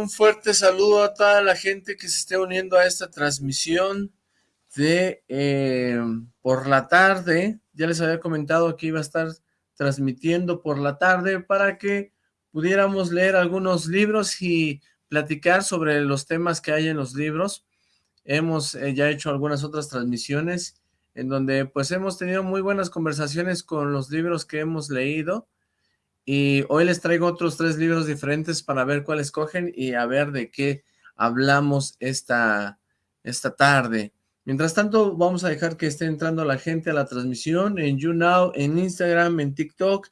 un fuerte saludo a toda la gente que se esté uniendo a esta transmisión de eh, por la tarde. Ya les había comentado que iba a estar transmitiendo por la tarde para que pudiéramos leer algunos libros y platicar sobre los temas que hay en los libros. Hemos eh, ya hecho algunas otras transmisiones en donde pues hemos tenido muy buenas conversaciones con los libros que hemos leído y hoy les traigo otros tres libros diferentes para ver cuál escogen y a ver de qué hablamos esta, esta tarde. Mientras tanto, vamos a dejar que esté entrando la gente a la transmisión en YouNow, en Instagram, en TikTok,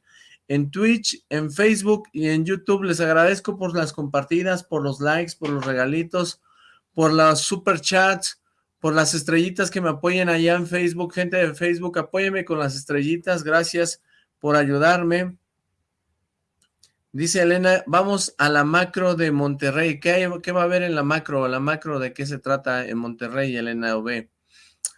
en Twitch, en Facebook y en YouTube. Les agradezco por las compartidas, por los likes, por los regalitos, por los super chats, por las estrellitas que me apoyen allá en Facebook. Gente de Facebook, apóyeme con las estrellitas. Gracias por ayudarme. Dice Elena, vamos a la macro de Monterrey. ¿Qué, va a haber en la macro? ¿La macro de qué se trata en Monterrey, Elena OB?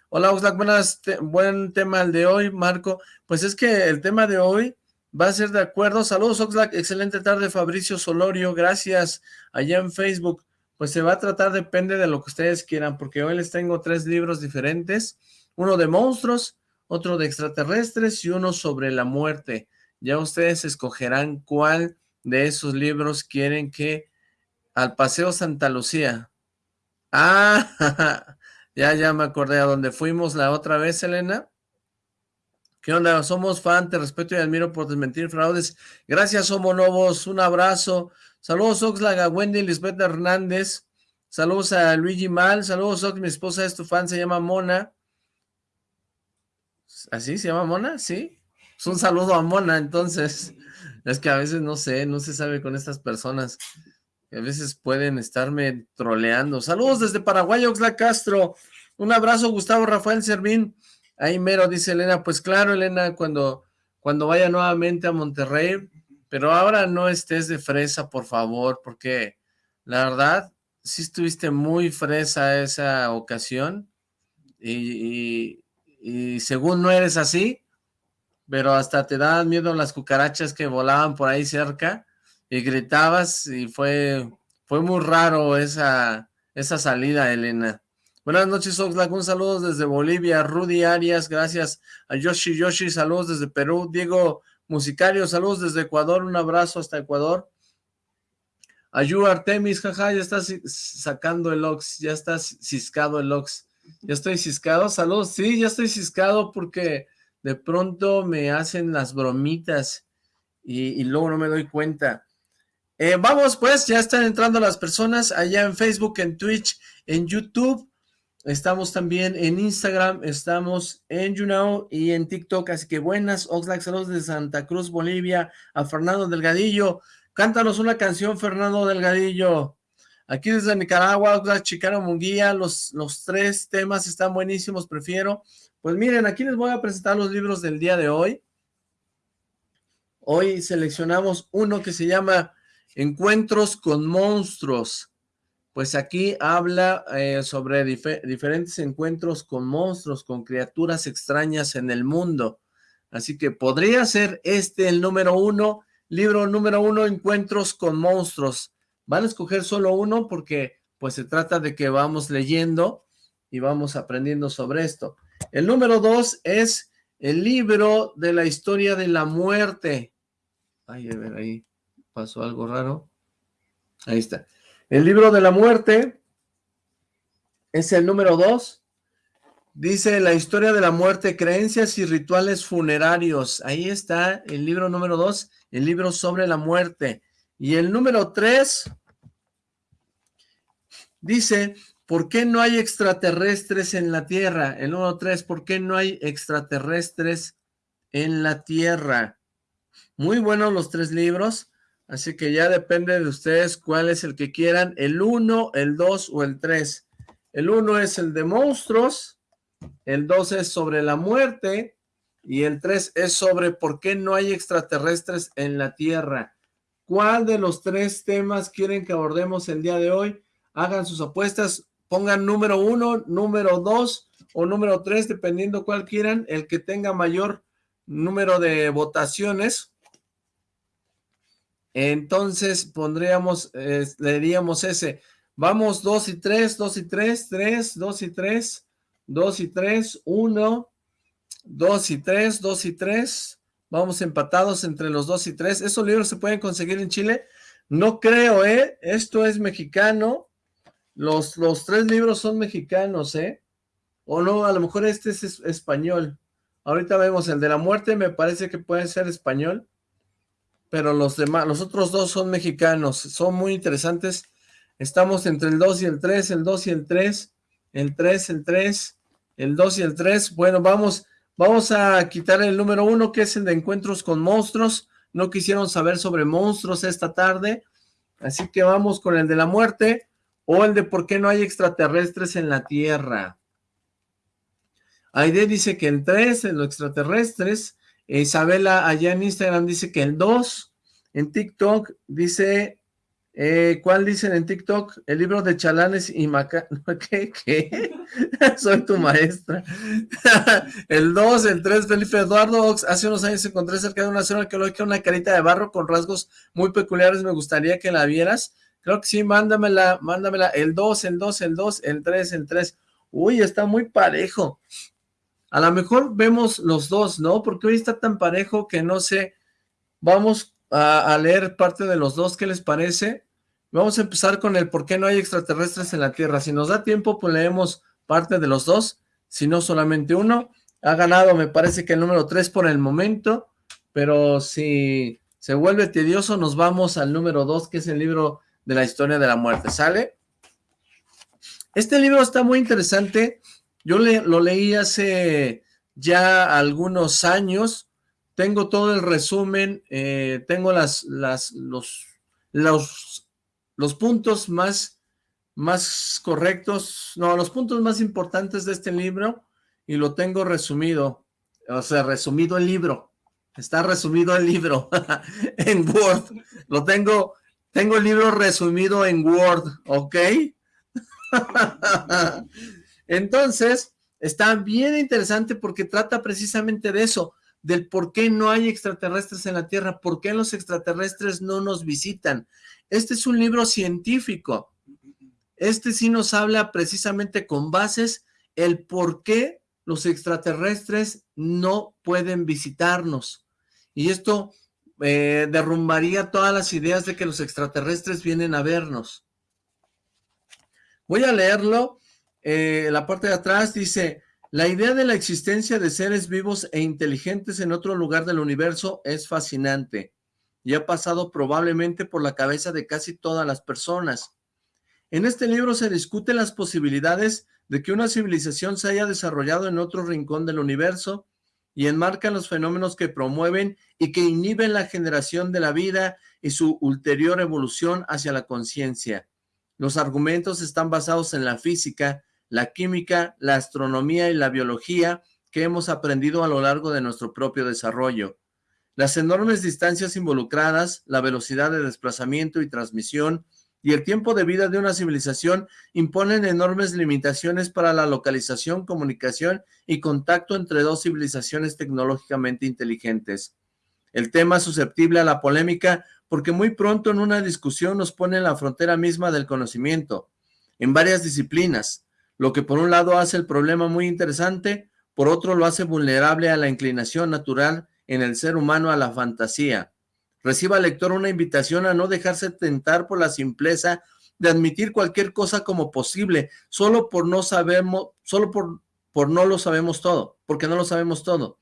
Hola, Oxlack, buenas, buen tema el de hoy, Marco. Pues es que el tema de hoy va a ser de acuerdo. Saludos, Oxlack, excelente tarde, Fabricio Solorio, gracias, allá en Facebook. Pues se va a tratar, depende de lo que ustedes quieran, porque hoy les tengo tres libros diferentes. Uno de monstruos, otro de extraterrestres y uno sobre la muerte. Ya ustedes escogerán cuál de esos libros quieren que al Paseo Santa Lucía. Ah, ya, ya me acordé a donde fuimos la otra vez, Elena. ¿Qué onda? Somos fan, te respeto y admiro por desmentir fraudes. Gracias, Homo Novos. Un abrazo. Saludos, Oxlack, a Wendy Lisbeth Hernández. Saludos a Luigi Mal. Saludos, Ox. Mi esposa es tu fan, se llama Mona. ¿Así se llama Mona? Sí. Es un saludo a Mona, entonces. Es que a veces no sé, no se sabe con estas personas. A veces pueden estarme troleando. Saludos desde Paraguay, Oxla Castro. Un abrazo, Gustavo Rafael Servín. Ahí mero, dice Elena. Pues claro, Elena, cuando, cuando vaya nuevamente a Monterrey, pero ahora no estés de fresa, por favor, porque la verdad, sí estuviste muy fresa esa ocasión. y, y según no eres así, pero hasta te daban miedo las cucarachas que volaban por ahí cerca y gritabas y fue, fue muy raro esa, esa salida, Elena. Buenas noches, Oxlack, un saludo desde Bolivia, Rudy Arias, gracias a Yoshi Yoshi, saludos desde Perú, Diego Musicario, saludos desde Ecuador, un abrazo hasta Ecuador. Ayu Artemis, jaja, ya estás sacando el Ox, ya estás ciscado el Ox. Ya estoy ciscado, saludos, sí, ya estoy ciscado porque de pronto me hacen las bromitas y, luego no me doy cuenta. Eh, vamos pues, ya están entrando las personas allá en Facebook, en Twitch, en YouTube. Estamos también en Instagram, estamos en YouNow y en TikTok. Así que buenas, Oxlack, saludos de Santa Cruz, Bolivia, a Fernando Delgadillo. Cántanos una canción, Fernando Delgadillo. Aquí desde Nicaragua, Oxlack, Chicano Munguía, los, los tres temas están buenísimos, prefiero. Pues miren, aquí les voy a presentar los libros del día de hoy. Hoy seleccionamos uno que se llama Encuentros con monstruos. Pues aquí habla eh, sobre diferentes encuentros con monstruos, con criaturas extrañas en el mundo. Así que podría ser este el número uno, libro número uno, Encuentros con monstruos. Van a escoger solo uno porque pues se trata de que vamos leyendo y vamos aprendiendo sobre esto. El número dos es el libro de la historia de la muerte. Ay, a ver, ahí pasó algo raro. Ahí está. El libro de la muerte es el número dos. Dice la historia de la muerte, creencias y rituales funerarios. Ahí está el libro número dos, el libro sobre la muerte. Y el número tres dice ¿Por qué no hay extraterrestres en la Tierra? El número 3, ¿por qué no hay extraterrestres en la Tierra? Muy buenos los tres libros, así que ya depende de ustedes cuál es el que quieran, el 1, el 2 o el 3. El 1 es el de monstruos, el 2 es sobre la muerte y el 3 es sobre por qué no hay extraterrestres en la Tierra. ¿Cuál de los tres temas quieren que abordemos el día de hoy? Hagan sus apuestas pongan número uno, número dos o número tres, dependiendo cuál quieran, el que tenga mayor número de votaciones, entonces pondríamos, eh, leeríamos ese. Vamos, 2 y 3, 2 y 3, 3, 2 y 3, 2 y 3, 1, 2 y 3, 2 y 3. Vamos empatados entre los 2 y 3. ¿Esos libros se pueden conseguir en Chile? No creo, ¿eh? Esto es mexicano. Los, los tres libros son mexicanos, ¿eh? O no, a lo mejor este es español. Ahorita vemos el de la muerte, me parece que puede ser español. Pero los demás, los otros dos son mexicanos. Son muy interesantes. Estamos entre el 2 y el 3, el 2 y el 3, el 3, el 3, el 2 y el 3. Bueno, vamos, vamos a quitar el número 1, que es el de encuentros con monstruos. No quisieron saber sobre monstruos esta tarde. Así que vamos con el de la muerte o el de por qué no hay extraterrestres en la Tierra. Aide dice que el 3, en los extraterrestres. Isabela allá en Instagram dice que el 2. En TikTok dice, eh, ¿cuál dicen en TikTok? El libro de Chalanes y Maca... ¿Qué? ¿Qué? Soy tu maestra. el 2, el 3, Felipe Eduardo. Hace unos años encontré cerca de una zona arqueológica una carita de barro con rasgos muy peculiares. Me gustaría que la vieras. Creo que sí, mándamela, mándamela. El 2, el 2, el 2, el 3, el 3. Uy, está muy parejo. A lo mejor vemos los dos, ¿no? Porque hoy está tan parejo que no sé. Vamos a, leer parte de los dos, ¿qué les parece? Vamos a empezar con el por qué no hay extraterrestres en la Tierra. Si nos da tiempo, pues leemos parte de los dos, si no solamente uno. Ha ganado, me parece que el número tres por el momento, pero si se vuelve tedioso, nos vamos al número dos, que es el libro de la historia de la muerte. ¿Sale? Este libro está muy interesante. Yo lo leí hace ya algunos años, tengo todo el resumen, eh, tengo las, las, los, los, los puntos más, más correctos, no, los puntos más importantes de este libro y lo tengo resumido, o sea, resumido el libro, está resumido el libro en Word, lo tengo, tengo el libro resumido en Word, ¿ok? Entonces, está bien interesante porque trata precisamente de eso, del por qué no hay extraterrestres en la Tierra, por qué los extraterrestres no nos visitan. Este es un libro científico. Este sí nos habla precisamente con bases el por qué los extraterrestres no pueden visitarnos. Y esto eh, derrumbaría todas las ideas de que los extraterrestres vienen a vernos. Voy a leerlo eh, la parte de atrás dice, la idea de la existencia de seres vivos e inteligentes en otro lugar del universo es fascinante y ha pasado probablemente por la cabeza de casi todas las personas. En este libro se discuten las posibilidades de que una civilización se haya desarrollado en otro rincón del universo y enmarcan los fenómenos que promueven y que inhiben la generación de la vida y su ulterior evolución hacia la conciencia. Los argumentos están basados en la física, la química, la astronomía y la biología que hemos aprendido a lo largo de nuestro propio desarrollo. Las enormes distancias involucradas, la velocidad de desplazamiento y transmisión y el tiempo de vida de una civilización imponen enormes limitaciones para la localización, comunicación y contacto entre dos civilizaciones tecnológicamente inteligentes. El tema susceptible a la polémica porque muy pronto en una discusión nos pone en la frontera misma del conocimiento, en varias disciplinas, lo que por un lado hace el problema muy interesante, por otro lo hace vulnerable a la inclinación natural en el ser humano a la fantasía. Reciba lector una invitación a no dejarse tentar por la simpleza de admitir cualquier cosa como posible, solo por no sabemos, solo por, por no lo sabemos todo, porque no lo sabemos todo.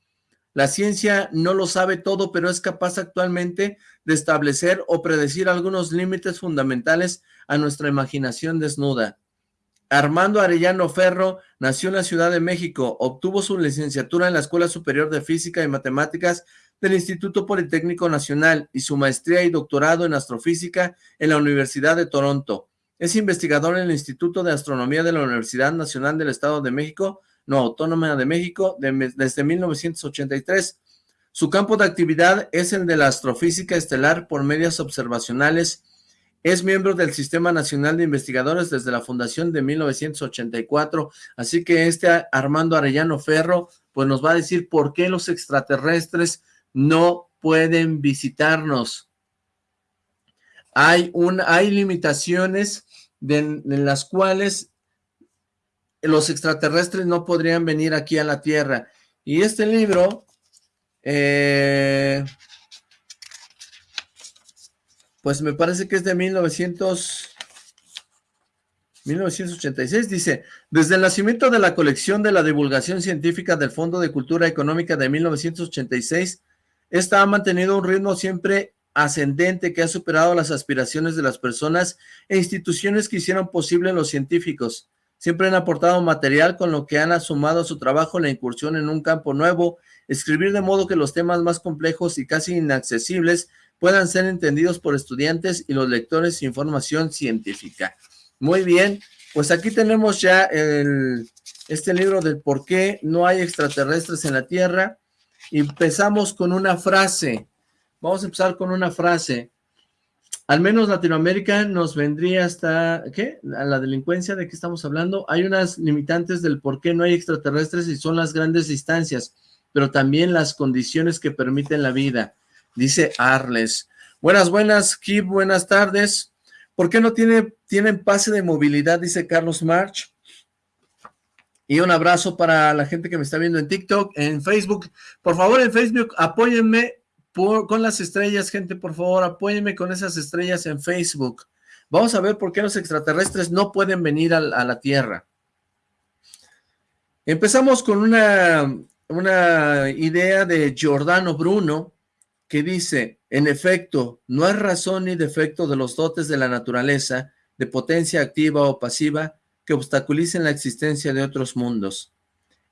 La ciencia no lo sabe todo, pero es capaz actualmente de establecer o predecir algunos límites fundamentales a nuestra imaginación desnuda. Armando Arellano Ferro nació en la Ciudad de México, obtuvo su licenciatura en la Escuela Superior de Física y Matemáticas del Instituto Politécnico Nacional y su maestría y doctorado en astrofísica en la Universidad de Toronto. Es investigador en el Instituto de Astronomía de la Universidad Nacional del Estado de México, no Autónoma de México, desde 1983. Su campo de actividad es el de la astrofísica estelar por medios observacionales es miembro del Sistema Nacional de Investigadores desde la fundación de 1984, así que este Armando Arellano Ferro, pues nos va a decir por qué los extraterrestres no pueden visitarnos. hay, un, hay limitaciones en las cuales los extraterrestres no podrían venir aquí a la Tierra. Y este libro, eh, pues me parece que es de 1900, 1986, dice, desde el nacimiento de la colección de la divulgación científica del Fondo de Cultura Económica de 1986, esta ha mantenido un ritmo siempre ascendente que ha superado las aspiraciones de las personas e instituciones que hicieron posible los científicos. Siempre han aportado material con lo que han asumado a su trabajo la incursión en un campo nuevo, escribir de modo que los temas más complejos y casi inaccesibles puedan ser entendidos por estudiantes y los lectores sin formación científica. Muy bien, pues aquí tenemos ya el, este libro del por qué no hay extraterrestres en la Tierra. Empezamos con una frase. Vamos a empezar con una frase. Al menos Latinoamérica nos vendría hasta, ¿qué? A la delincuencia, ¿de qué estamos hablando? Hay unas limitantes del por qué no hay extraterrestres y son las grandes distancias, pero también las condiciones que permiten la vida, dice Arles. Buenas, buenas, Kip, buenas tardes. ¿Por qué no tiene, tienen pase de movilidad? Dice Carlos March. Y un abrazo para la gente que me está viendo en TikTok, en Facebook. Por favor, en Facebook, apóyenme con las estrellas, gente, por favor, apóyenme con esas estrellas en Facebook. Vamos a ver por qué los extraterrestres no pueden venir a, la Tierra. Empezamos con una, una idea de Giordano Bruno, que dice, en efecto, no hay razón ni defecto de los dotes de la naturaleza, de potencia activa o pasiva, que obstaculicen la existencia de otros mundos.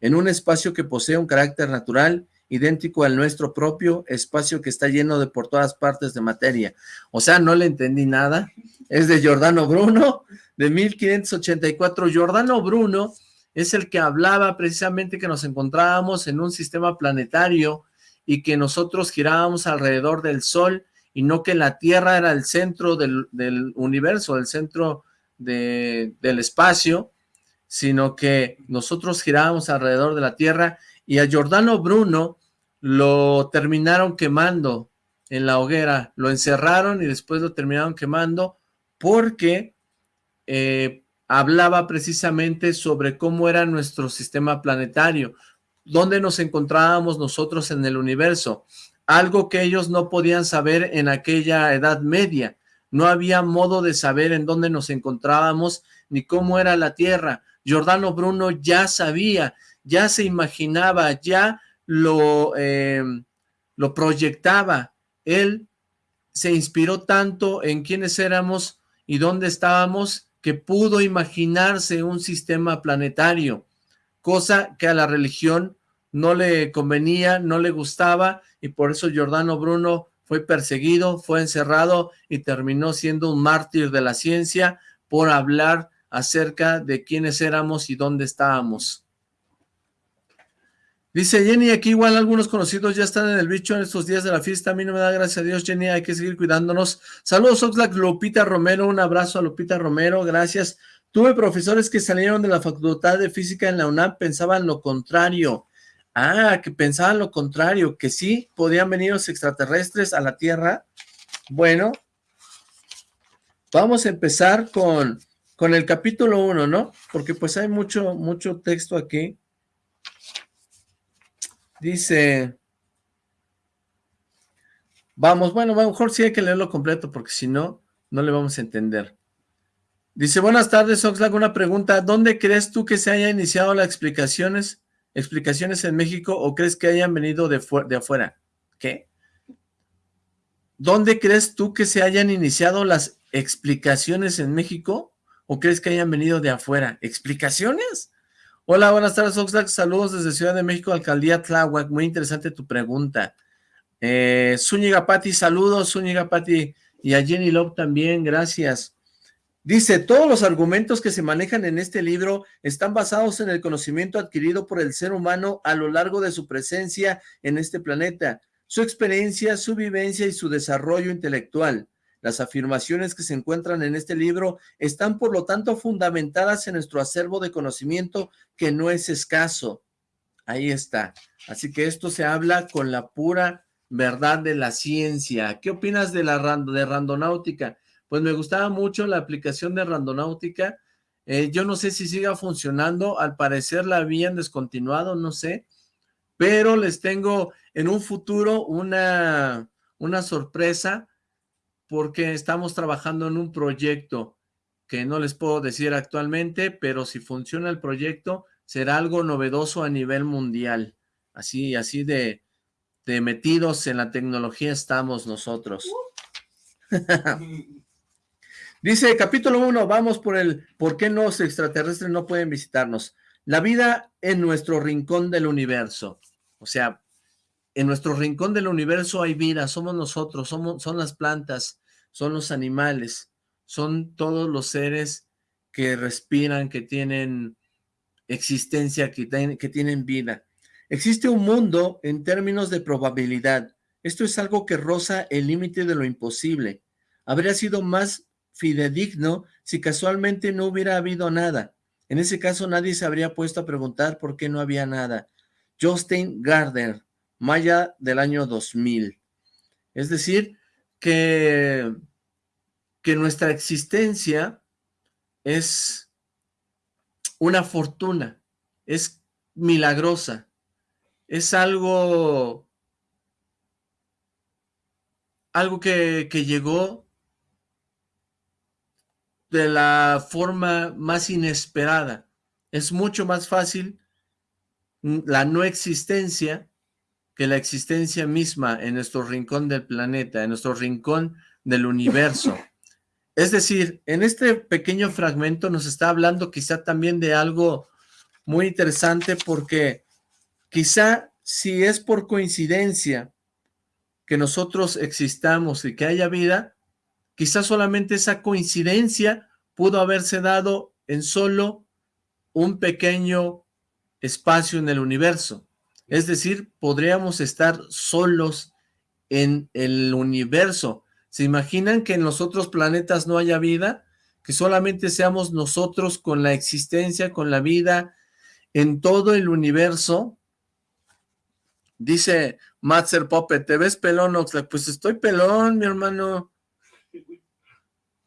En un espacio que posee un carácter natural, idéntico al nuestro propio espacio que está lleno de por todas partes de materia. O sea, no le entendí nada. Es de Giordano Bruno, de 1584. Giordano Bruno es el que hablaba precisamente que nos encontrábamos en un sistema planetario y que nosotros girábamos alrededor del Sol y no que la Tierra era el centro del, universo, el centro del espacio, sino que nosotros girábamos alrededor de la Tierra y a Giordano Bruno lo terminaron quemando en la hoguera, lo encerraron y después lo terminaron quemando porque eh, hablaba precisamente sobre cómo era nuestro sistema planetario, dónde nos encontrábamos nosotros en el universo, algo que ellos no podían saber en aquella edad media, no había modo de saber en dónde nos encontrábamos ni cómo era la Tierra. Giordano Bruno ya sabía ya se imaginaba, ya lo, eh, lo proyectaba. Él se inspiró tanto en quiénes éramos y dónde estábamos que pudo imaginarse un sistema planetario, cosa que a la religión no le convenía, no le gustaba, y por eso Giordano Bruno fue perseguido, fue encerrado y terminó siendo un mártir de la ciencia por hablar acerca de quiénes éramos y dónde estábamos. Dice Jenny, aquí igual algunos conocidos ya están en el bicho en estos días de la fiesta. A mí no me da gracias a Dios, Jenny, hay que seguir cuidándonos. Saludos, Oxlack, Lupita Romero, un abrazo a Lupita Romero, gracias. Tuve profesores que salieron de la Facultad de Física en la UNAM, pensaban lo contrario. Ah, que pensaban lo contrario, que sí podían venir los extraterrestres a la Tierra. Bueno, vamos a empezar con, con el capítulo 1, ¿no? Porque pues hay mucho, mucho texto aquí. Dice, vamos, bueno, a lo mejor sí hay que leerlo completo porque si no, no le vamos a entender. Dice, buenas tardes, Oxlack, una pregunta, ¿dónde crees tú que se haya iniciado las explicaciones, explicaciones en México o crees que hayan venido de, afuera? ¿Qué? ¿Dónde crees tú que se hayan iniciado las explicaciones en México o crees que hayan venido de afuera? ¿Explicaciones? Hola, buenas tardes, Oxlack. Saludos desde Ciudad de México, Alcaldía Tláhuac. Muy interesante tu pregunta. Eh, Zúñiga Pati, saludos, Zúñiga Pati. Y a Jenny Love también, gracias. Dice, todos los argumentos que se manejan en este libro están basados en el conocimiento adquirido por el ser humano a lo largo de su presencia en este planeta, su experiencia, su vivencia y su desarrollo intelectual. Las afirmaciones que se encuentran en este libro están por lo tanto fundamentadas en nuestro acervo de conocimiento que no es escaso. Ahí está. Así que esto se habla con la pura verdad de la ciencia. ¿Qué opinas de la de randonáutica? Pues me gustaba mucho la aplicación de Randonáutica. Eh, yo no sé si siga funcionando, al parecer la habían descontinuado, no sé, pero les tengo en un futuro una, una sorpresa porque estamos trabajando en un proyecto que no les puedo decir actualmente, pero si funciona el proyecto, será algo novedoso a nivel mundial. Así, así de, de metidos en la tecnología estamos nosotros. Dice, capítulo 1, vamos por el ¿por qué los extraterrestres no pueden visitarnos? La vida en nuestro rincón del universo. O sea, en nuestro rincón del universo hay vida, somos nosotros, somos, son las plantas, son los animales, son todos los seres que respiran, que tienen existencia, que, que tienen vida. Existe un mundo en términos de probabilidad. Esto es algo que roza el límite de lo imposible. Habría sido más fidedigno si casualmente no hubiera habido nada. En ese caso nadie se habría puesto a preguntar por qué no había nada. Justin Gardner, Maya del año 2000. Es decir, que, que nuestra existencia es una fortuna, es milagrosa, es algo, algo que, que llegó de la forma más inesperada. Es mucho más fácil la no existencia que la existencia misma en nuestro rincón del planeta, en nuestro rincón del universo. Es decir, en este pequeño fragmento nos está hablando quizá también de algo muy interesante porque quizá si es por coincidencia que nosotros existamos y que haya vida, quizá solamente esa coincidencia pudo haberse dado en solo un pequeño espacio en el universo. Es decir, podríamos estar solos en el universo. ¿Se imaginan que en los otros planetas no haya vida? Que solamente seamos nosotros con la existencia, con la vida en todo el universo. Dice Matzer Pope, ¿te ves pelón, Oxlack? Pues estoy pelón, mi hermano.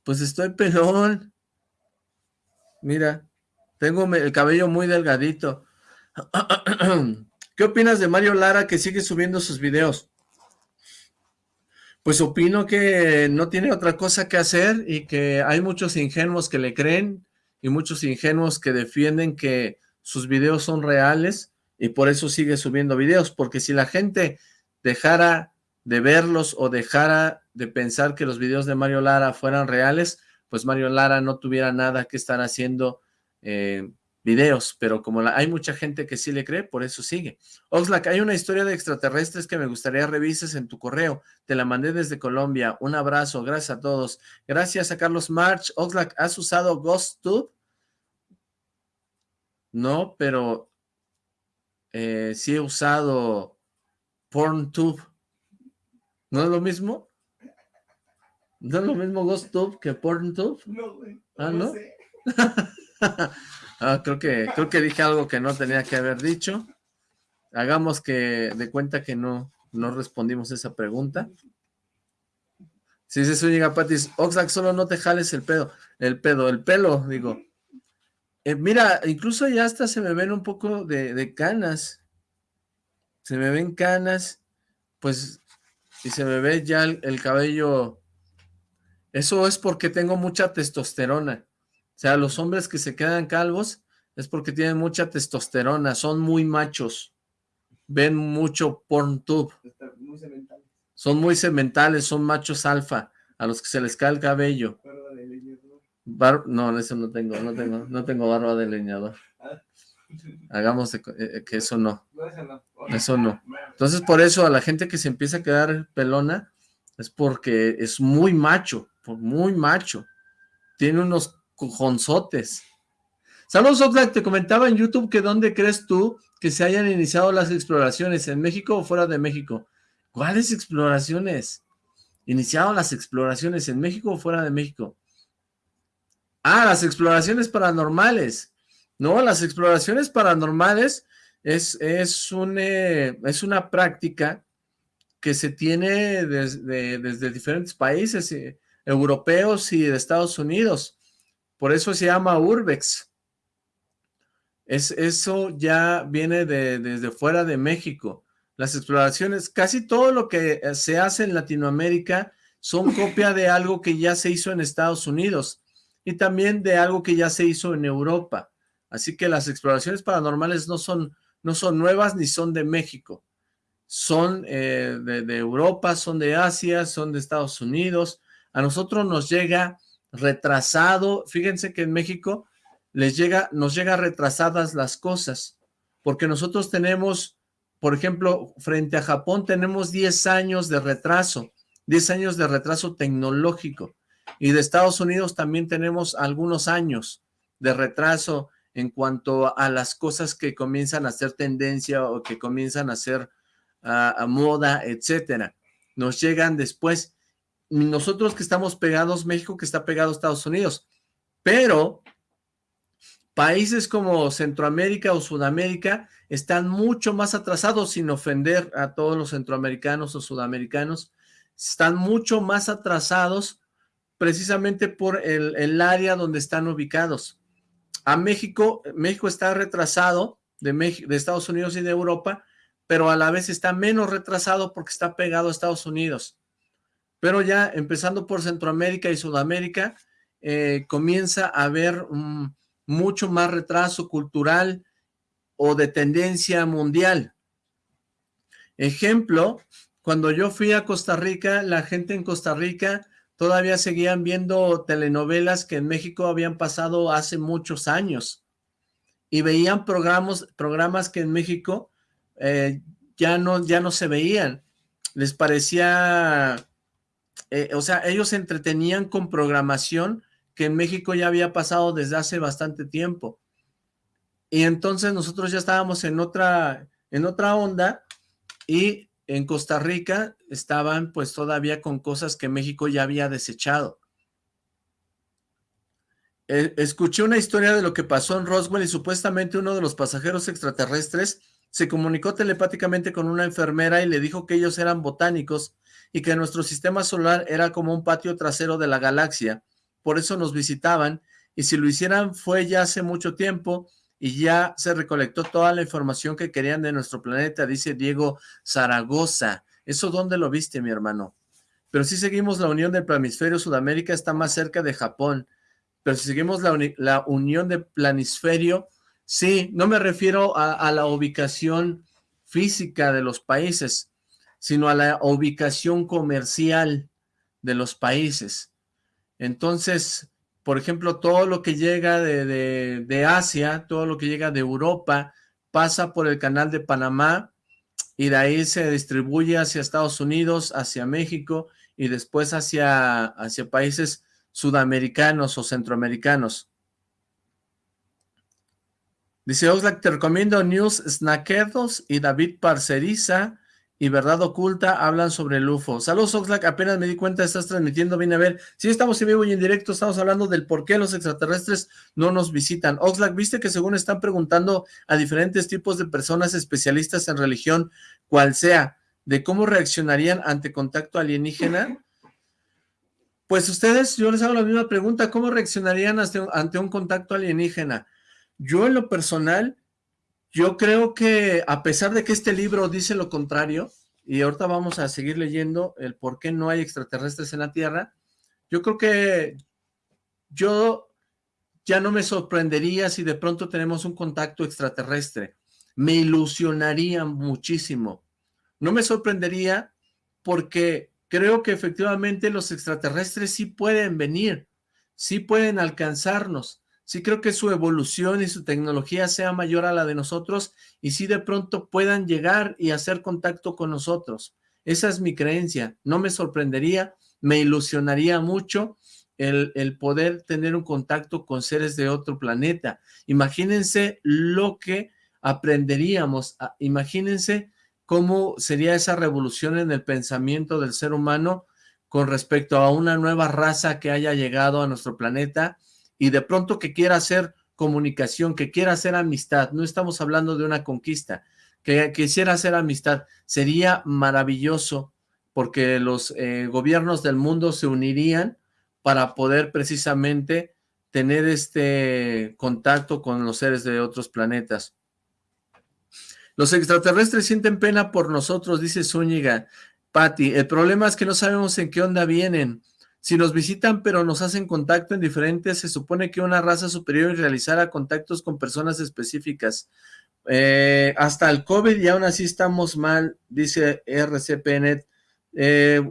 Pues estoy pelón. Mira, tengo el cabello muy delgadito. ¿Qué opinas de Mario Lara que sigue subiendo sus videos? Pues opino que no tiene otra cosa que hacer y que hay muchos ingenuos que le creen y muchos ingenuos que defienden que sus videos son reales y por eso sigue subiendo videos, porque si la gente dejara de verlos o dejara de pensar que los videos de Mario Lara fueran reales, pues Mario Lara no tuviera nada que estar haciendo eh, videos, pero como hay mucha gente que sí le cree, por eso sigue. Oxlack, hay una historia de extraterrestres que me gustaría revises en tu correo. Te la mandé desde Colombia. Un abrazo, gracias a todos. Gracias a Carlos March. Oxlack, ¿has usado GhostTube? No, pero eh, sí he usado PornTube. ¿No es lo mismo? ¿No es lo mismo GhostTube que PornTube? No, güey. Ah, ¿no? Ah, creo que, creo que dije algo que no tenía que haber dicho. Hagamos que de cuenta que no, no respondimos esa pregunta. Si dice Zúñiga Patis, Oxlack, solo no te jales el pedo, el pedo, el pelo, digo. Eh, mira, incluso ya hasta se me ven un poco de, canas. Se me ven canas, pues, y se me ve ya el cabello. Eso es porque tengo mucha testosterona. O sea, los hombres que se quedan calvos es porque tienen mucha testosterona, son muy machos, ven mucho porntube. Son muy sementales, son machos alfa, a los que se les cae el cabello. no, eso no tengo, no tengo, no tengo barba de leñador. Ah. Hagamos eh, que eso no. Eso no. Entonces, por eso a la gente que se empieza a quedar pelona, es porque es muy macho, muy macho. Tiene unos cojonzotes. Saludos, Oxlack, te comentaba en YouTube que dónde crees tú que se hayan iniciado las exploraciones, ¿en México o fuera de México? ¿Cuáles exploraciones? ¿Iniciado las exploraciones en México o fuera de México? Ah, las exploraciones paranormales. No, las exploraciones paranormales es, es, un, eh, es una práctica que se tiene desde, desde diferentes países. Eh, europeos y de Estados Unidos. Por eso se llama Urbex. Es, eso ya viene de, desde fuera de México. Las exploraciones, casi todo lo que se hace en Latinoamérica son copia de algo que ya se hizo en Estados Unidos y también de algo que ya se hizo en Europa. Así que las exploraciones paranormales no son, no son nuevas ni son de México. Son eh, de, Europa, son de Asia, son de Estados Unidos. A nosotros nos llega retrasado. Fíjense que en México les llega, nos llega retrasadas las cosas. Porque nosotros tenemos, por ejemplo, frente a Japón tenemos 10 años de retraso. 10 años de retraso tecnológico. Y de Estados Unidos también tenemos algunos años de retraso en cuanto a las cosas que comienzan a ser tendencia o que comienzan a ser a moda, etcétera. Nos llegan después. Nosotros que estamos pegados, México que está pegado a Estados Unidos. Pero países como Centroamérica o Sudamérica están mucho más atrasados, sin ofender a todos los centroamericanos o sudamericanos, están mucho más atrasados precisamente por el, área donde están ubicados. A México, México está retrasado de, de Estados Unidos y de Europa, pero a la vez está menos retrasado porque está pegado a Estados Unidos. Pero ya empezando por Centroamérica y Sudamérica, eh, comienza a haber mucho más retraso cultural o de tendencia mundial. Ejemplo, cuando yo fui a Costa Rica, la gente en Costa Rica todavía seguían viendo telenovelas que en México habían pasado hace muchos años y veían programas, programas que en México eh, ya, no, ya no se veían. Les parecía, eh, o sea, ellos se entretenían con programación que en México ya había pasado desde hace bastante tiempo. Y entonces nosotros ya estábamos en otra, en otra onda y en Costa Rica estaban pues todavía con cosas que México ya había desechado. Eh, escuché una historia de lo que pasó en Roswell y supuestamente uno de los pasajeros extraterrestres se comunicó telepáticamente con una enfermera y le dijo que ellos eran botánicos y que nuestro sistema solar era como un patio trasero de la galaxia. Por eso nos visitaban y si lo hicieran fue ya hace mucho tiempo y ya se recolectó toda la información que querían de nuestro planeta, dice Diego Zaragoza. ¿Eso dónde lo viste, mi hermano? Pero si seguimos la unión del planisferio, Sudamérica está más cerca de Japón. Pero si seguimos la, la unión del planisferio, sí, no me refiero a, a la ubicación física de los países, sino a la ubicación comercial de los países. Entonces, por ejemplo, todo lo que llega de, Asia, todo lo que llega de Europa, pasa por el canal de Panamá y de ahí se distribuye hacia Estados Unidos, hacia México y después hacia, hacia países sudamericanos o centroamericanos. Dice Oxlack, te recomiendo News Snackedos y David Parceriza y Verdad Oculta hablan sobre el UFO. Saludos Oxlack, apenas me di cuenta, estás transmitiendo, vine a ver. Sí, estamos en vivo y en directo, estamos hablando del por qué los extraterrestres no nos visitan. Oxlack, ¿viste que según están preguntando a diferentes tipos de personas especialistas en religión, cual sea, de cómo reaccionarían ante contacto alienígena? Pues ustedes, yo les hago la misma pregunta, ¿cómo reaccionarían ante un contacto alienígena? Yo en lo personal yo creo que a pesar de que este libro dice lo contrario, y ahorita vamos a seguir leyendo el por qué no hay extraterrestres en la Tierra, yo creo que yo ya no me sorprendería si de pronto tenemos un contacto extraterrestre. Me ilusionaría muchísimo. No me sorprendería porque creo que efectivamente los extraterrestres sí pueden venir, sí pueden alcanzarnos sí creo que su evolución y su tecnología sea mayor a la de nosotros y sí de pronto puedan llegar y hacer contacto con nosotros. Esa es mi creencia. No me sorprendería, me ilusionaría mucho el, el poder tener un contacto con seres de otro planeta. Imagínense lo que aprenderíamos, ah, imagínense cómo sería esa revolución en el pensamiento del ser humano con respecto a una nueva raza que haya llegado a nuestro planeta y de pronto que quiera hacer comunicación, que quiera hacer amistad, no estamos hablando de una conquista, que quisiera hacer amistad, sería maravilloso porque los eh, gobiernos del mundo se unirían para poder precisamente tener este contacto con los seres de otros planetas. Los extraterrestres sienten pena por nosotros, dice Zúñiga. Patti, el problema es que no sabemos en qué onda vienen. Si nos visitan pero nos hacen contacto en diferentes, se supone que una raza superior realizara contactos con personas específicas. Eh, hasta el COVID y aún así estamos mal, dice RCPNet. Eh,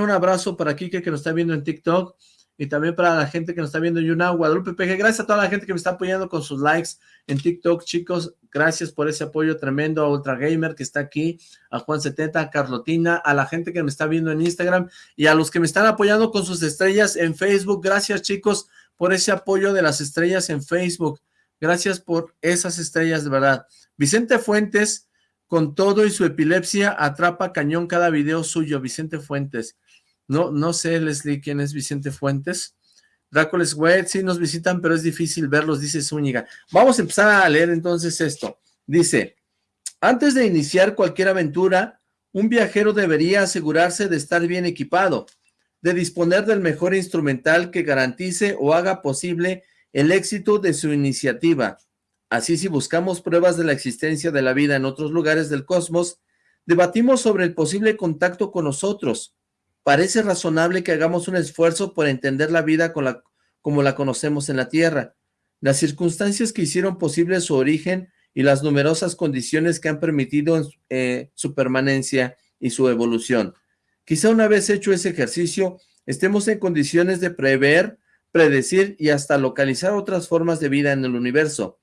un abrazo para Quique que nos está viendo en TikTok y también para la gente que nos está viendo en YouNow, Guadalupe PG, gracias a toda la gente que me está apoyando con sus likes en TikTok, chicos, gracias por ese apoyo tremendo, a Ultra Gamer que está aquí, a Juan70, a Carlotina, a la gente que me está viendo en Instagram y a los que me están apoyando con sus estrellas en Facebook, gracias chicos por ese apoyo de las estrellas en Facebook, gracias por esas estrellas de verdad. Vicente Fuentes, con todo y su epilepsia, atrapa cañón cada video suyo, Vicente Fuentes, no, no sé, Leslie, quién es Vicente Fuentes. Drácules Wet, sí nos visitan, pero es difícil verlos, dice Zúñiga. Vamos a empezar a leer entonces esto. Dice, antes de iniciar cualquier aventura, un viajero debería asegurarse de estar bien equipado, de disponer del mejor instrumental que garantice o haga posible el éxito de su iniciativa. Así, si buscamos pruebas de la existencia de la vida en otros lugares del cosmos, debatimos sobre el posible contacto con nosotros, parece razonable que hagamos un esfuerzo por entender la vida con la, como la conocemos en la Tierra. Las circunstancias que hicieron posible su origen y las numerosas condiciones que han permitido eh, su permanencia y su evolución. Quizá una vez hecho ese ejercicio, estemos en condiciones de prever, predecir y hasta localizar otras formas de vida en el universo.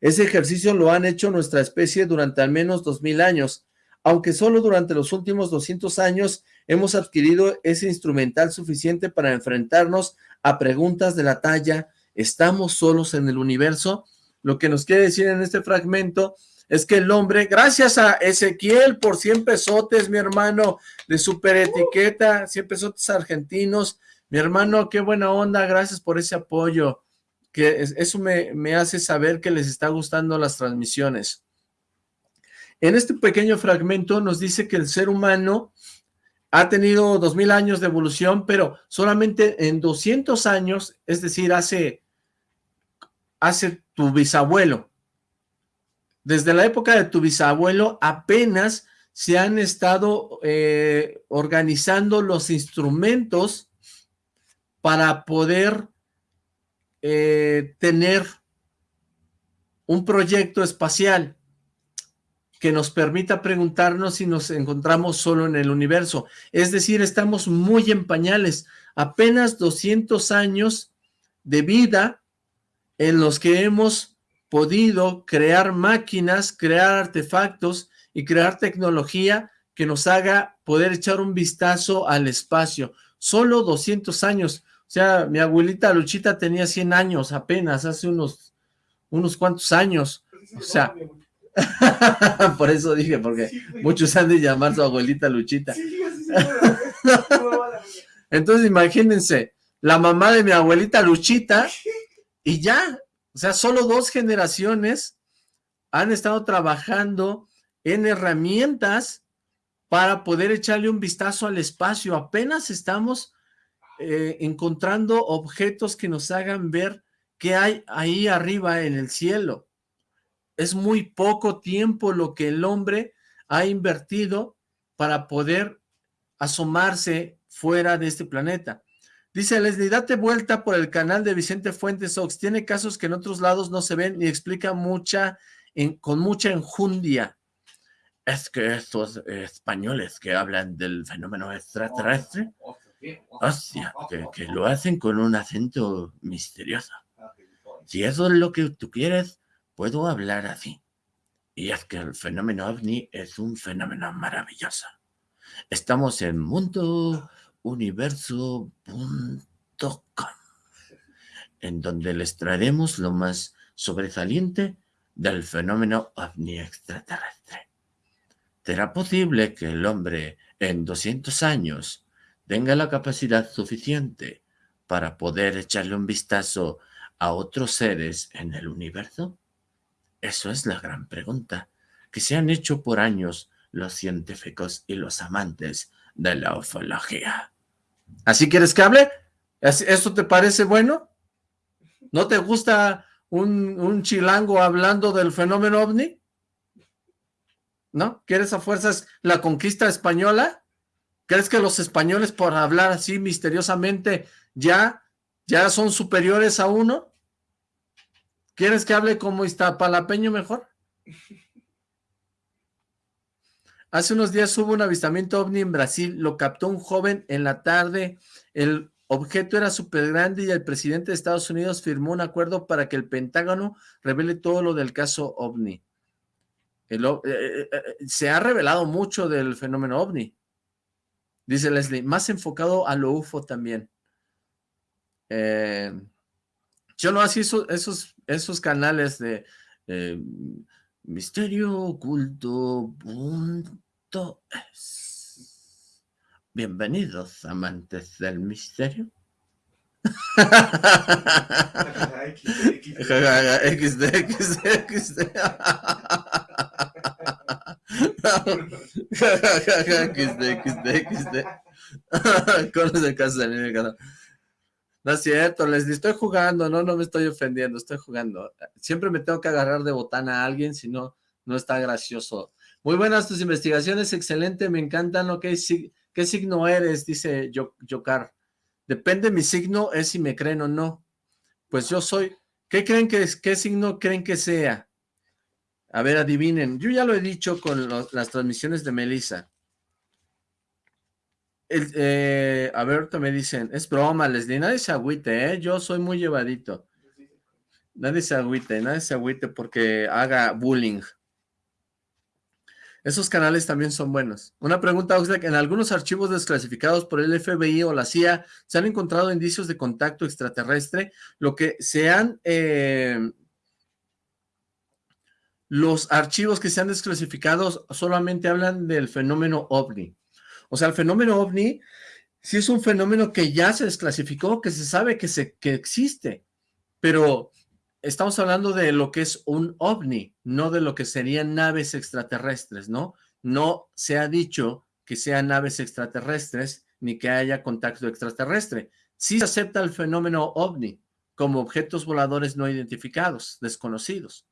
Ese ejercicio lo han hecho nuestra especie durante al menos dos mil años, aunque solo durante los últimos 200 años hemos adquirido ese instrumental suficiente para enfrentarnos a preguntas de la talla, ¿estamos solos en el universo? Lo que nos quiere decir en este fragmento es que el hombre, gracias a Ezequiel por 100 pesotes, mi hermano, de super etiqueta, 100 pesotes argentinos, mi hermano, qué buena onda, gracias por ese apoyo, que eso me, me hace saber que les está gustando las transmisiones. En este pequeño fragmento nos dice que el ser humano ha tenido dos mil años de evolución, pero solamente en 200 años, es decir, hace, hace tu bisabuelo. Desde la época de tu bisabuelo apenas se han estado eh, organizando los instrumentos para poder eh, tener un proyecto espacial que nos permita preguntarnos si nos encontramos solo en el universo. Es decir, estamos muy en pañales, apenas 200 años de vida en los que hemos podido crear máquinas, crear artefactos y crear tecnología que nos haga poder echar un vistazo al espacio. Solo 200 años. O sea, mi abuelita Luchita tenía 100 años apenas, hace unos, unos cuantos años. O sea, Por eso dije, porque muchos han de llamar su abuelita Luchita. Entonces imagínense, la mamá de mi abuelita Luchita y ya, o sea, solo dos generaciones han estado trabajando en herramientas para poder echarle un vistazo al espacio. Apenas estamos eh, encontrando objetos que nos hagan ver qué hay ahí arriba en el cielo es muy poco tiempo lo que el hombre ha invertido para poder asomarse fuera de este planeta. Dice Leslie, date vuelta por el canal de Vicente Fuentes Ox. Tiene casos que en otros lados no se ven y explica mucha, con mucha enjundia. Es que estos españoles que hablan del fenómeno extraterrestre, hostia, que, que lo hacen con un acento misterioso. Si eso es lo que tú quieres, puedo hablar así. Y es que el fenómeno ovni es un fenómeno maravilloso. Estamos en mundouniverso.com, en donde les traeremos lo más sobresaliente del fenómeno ovni extraterrestre. ¿Será posible que el hombre en 200 años tenga la capacidad suficiente para poder echarle un vistazo a otros seres en el universo? Eso es la gran pregunta que se han hecho por años los científicos y los amantes de la ufología. ¿Así quieres que hable? ¿Esto te parece bueno? ¿No te gusta un, un chilango hablando del fenómeno ovni? ¿No? ¿Quieres a fuerzas la conquista española? ¿Crees que los españoles por hablar así misteriosamente ya, ya son superiores a uno? ¿Quieres que hable como Iztapalapeño mejor? Hace unos días hubo un avistamiento ovni en Brasil, lo captó un joven en la tarde, el objeto era súper grande y el presidente de Estados Unidos firmó un acuerdo para que el Pentágono revele todo lo del caso ovni. Eh, eh, eh, se ha revelado mucho del fenómeno ovni. Dice Leslie, más enfocado a lo UFO también. yo no hacía esos, esos canales de misterio oculto Bienvenidos, amantes del misterio. XD, XD, XD. XD, XD, No es cierto, les estoy jugando, no, no me estoy ofendiendo, estoy jugando. Siempre me tengo que agarrar de botana a alguien, si no, no está gracioso. Muy buenas tus investigaciones, excelente, me encantan, lo que ¿Qué signo eres? Dice Yocar. Depende mi signo, es si me creen o no. Pues yo soy... ¿Qué creen que es? ¿Qué signo creen que sea? A ver, adivinen. Yo ya lo he dicho con las transmisiones de Melissa. Eh, a ver, me dicen, es broma, Leslie, nadie se agüite, ¿eh? Yo soy muy llevadito. Nadie se agüite, nadie se agüite porque haga bullying. Esos canales también son buenos. Una pregunta, Oxlack. En algunos archivos desclasificados por el FBI o la CIA se han encontrado indicios de contacto extraterrestre. Lo que se han... Eh, los archivos que se han desclasificado solamente hablan del fenómeno OVNI. O sea, el fenómeno OVNI sí es un fenómeno que ya se desclasificó, que se sabe que, se, que existe, pero estamos hablando de lo que es un ovni, no de lo que serían naves extraterrestres, ¿no? No se ha dicho que sean naves extraterrestres ni que haya contacto extraterrestre. Sí se acepta el fenómeno ovni como objetos voladores no identificados, desconocidos,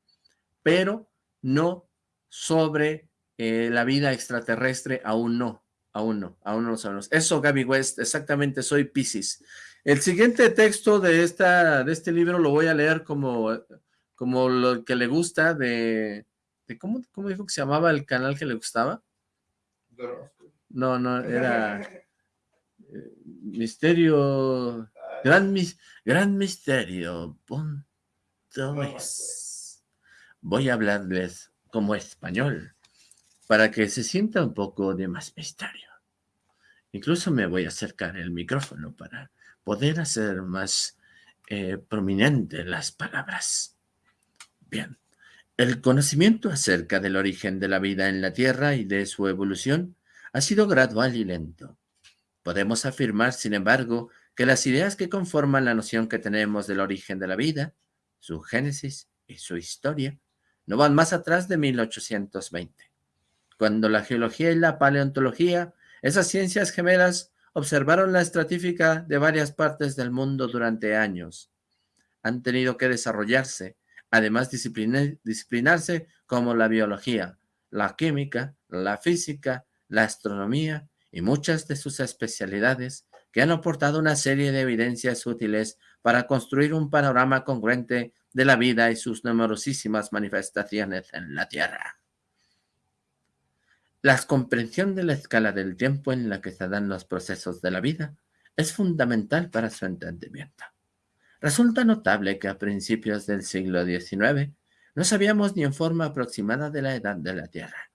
pero no sobre eh, la vida extraterrestre, aún no, aún no, aún no lo sabemos. Eso, Gaby West, exactamente, soy Pisces. El siguiente texto de, esta, de este libro lo voy a leer como, como lo que le gusta de... de ¿cómo, ¿Cómo dijo que se llamaba el canal que le gustaba? No, no, era... Eh, misterio... Gran, gran misterio. Voy a hablarles como español para que se sienta un poco de más misterio. Incluso me voy a acercar el micrófono para poder hacer más eh, prominente las palabras. Bien, el conocimiento acerca del origen de la vida en la Tierra y de su evolución ha sido gradual y lento. Podemos afirmar, sin embargo, que las ideas que conforman la noción que tenemos del origen de la vida, su génesis y su historia, no van más atrás de 1820, cuando la geología y la paleontología, esas ciencias gemelas, observaron la estratífica de varias partes del mundo durante años. Han tenido que desarrollarse, además disciplinarse como la biología, la química, la física, la astronomía y muchas de sus especialidades que han aportado una serie de evidencias útiles para construir un panorama congruente de la vida y sus numerosísimas manifestaciones en la Tierra. La comprensión de la escala del tiempo en la que se dan los procesos de la vida es fundamental para su entendimiento. Resulta notable que a principios del siglo XIX no sabíamos ni en forma aproximada de la edad de la Tierra.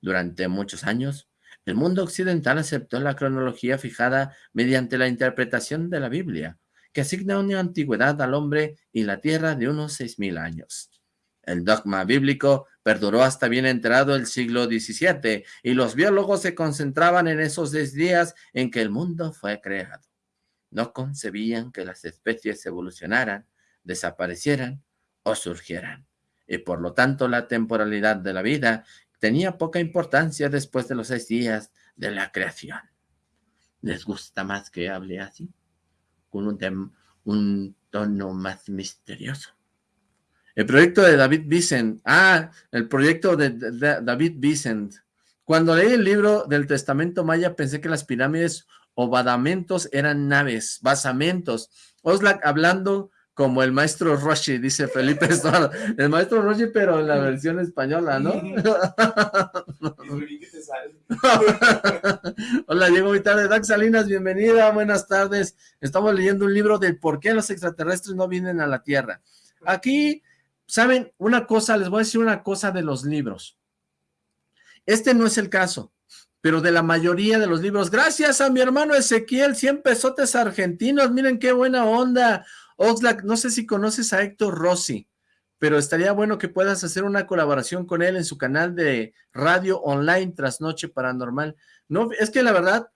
Durante muchos años, el mundo occidental aceptó la cronología fijada mediante la interpretación de la Biblia, que asigna una antigüedad al hombre y la Tierra de unos 6.000 años. El dogma bíblico perduró hasta bien entrado el siglo XVII y los biólogos se concentraban en esos 10 días en que el mundo fue creado. No concebían que las especies evolucionaran, desaparecieran o surgieran. Y por lo tanto la temporalidad de la vida tenía poca importancia después de los seis días de la creación. ¿Les gusta más que hable así? con un tono más misterioso. El proyecto de David Vicent. Ah, el proyecto de, David Vicent. Cuando leí el libro del Testamento Maya pensé que las pirámides o badamentos eran naves, basamentos. Oslak hablando como el maestro Roshi, dice Felipe Estuardo. El maestro Roshi, pero en la versión española, ¿no? Hola, llego muy tarde. Dax Salinas, bienvenida, buenas tardes. Estamos leyendo un libro de por qué los extraterrestres no vienen a la Tierra. Aquí, ¿saben? Una cosa, les voy a decir una cosa de los libros. Este no es el caso, pero de la mayoría de los libros. Gracias a mi hermano Ezequiel, 100 pesotes argentinos, miren qué buena onda. Oxlack, no sé si conoces a Héctor Rossi, pero estaría bueno que puedas hacer una colaboración con él en su canal de radio online Trasnoche Paranormal. No, es que la verdad,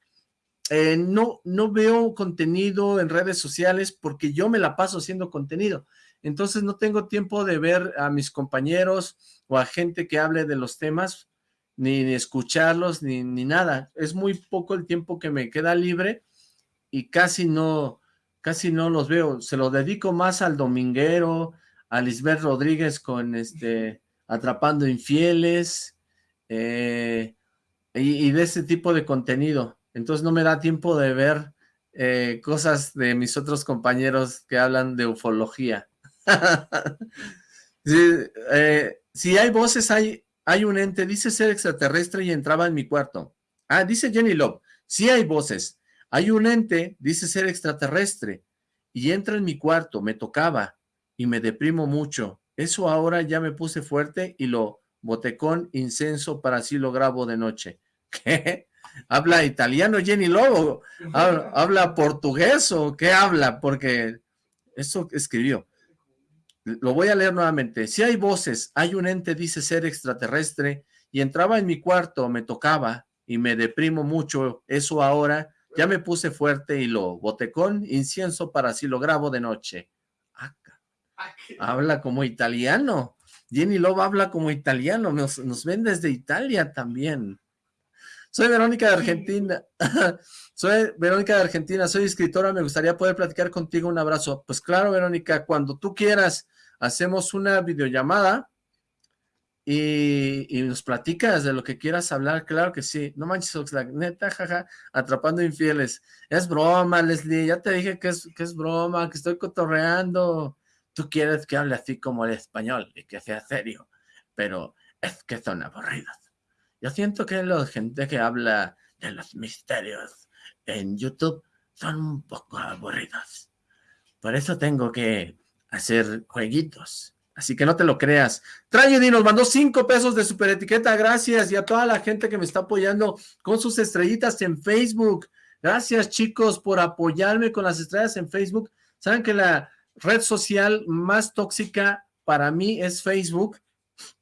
eh, no, no veo contenido en redes sociales porque yo me la paso haciendo contenido. Entonces no tengo tiempo de ver a mis compañeros o a gente que hable de los temas, ni, escucharlos, ni, ni nada. Es muy poco el tiempo que me queda libre y casi no, casi no los veo, se lo dedico más al dominguero, a Lisbeth Rodríguez con este Atrapando Infieles, eh, y, de ese tipo de contenido. Entonces no me da tiempo de ver eh, cosas de mis otros compañeros que hablan de ufología. Eh, si hay voces, hay, hay un ente, dice ser extraterrestre y entraba en mi cuarto. Ah, dice Jenny Love, si hay voces, hay un ente, dice ser extraterrestre, y entra en mi cuarto, me tocaba, y me deprimo mucho. Eso ahora ya me puse fuerte y lo boté con incenso para así lo grabo de noche. ¿Qué? ¿Habla italiano Jenny Lobo? ¿Habla, portugués o qué habla? Porque eso escribió. Lo voy a leer nuevamente. Si hay voces, hay un ente, dice ser extraterrestre, y entraba en mi cuarto, me tocaba, y me deprimo mucho. Eso ahora ya me puse fuerte y lo boté con incienso para si lo grabo de noche. Ah, habla como italiano. Jenny Love habla como italiano. Nos, nos ven desde Italia también. Soy Verónica de Argentina. soy Verónica de Argentina. Soy escritora. Me gustaría poder platicar contigo. Un abrazo. Pues claro, Verónica, cuando tú quieras, hacemos una videollamada y, nos platicas de lo que quieras hablar, claro que sí. No manches, Oxlack, neta, jaja, atrapando infieles. Es broma, Leslie, ya te dije que es, que es broma, que estoy cotorreando. Tú quieres que hable así como el español y que sea serio, pero es que son aburridos. Yo siento que la gente que habla de los misterios en YouTube son un poco aburridos. Por eso tengo que hacer jueguitos Así que no te lo creas. Tragedy nos mandó cinco pesos de super etiqueta. Gracias. Y a toda la gente que me está apoyando con sus estrellitas en Facebook. Gracias, chicos, por apoyarme con las estrellas en Facebook. Saben que la red social más tóxica para mí es Facebook.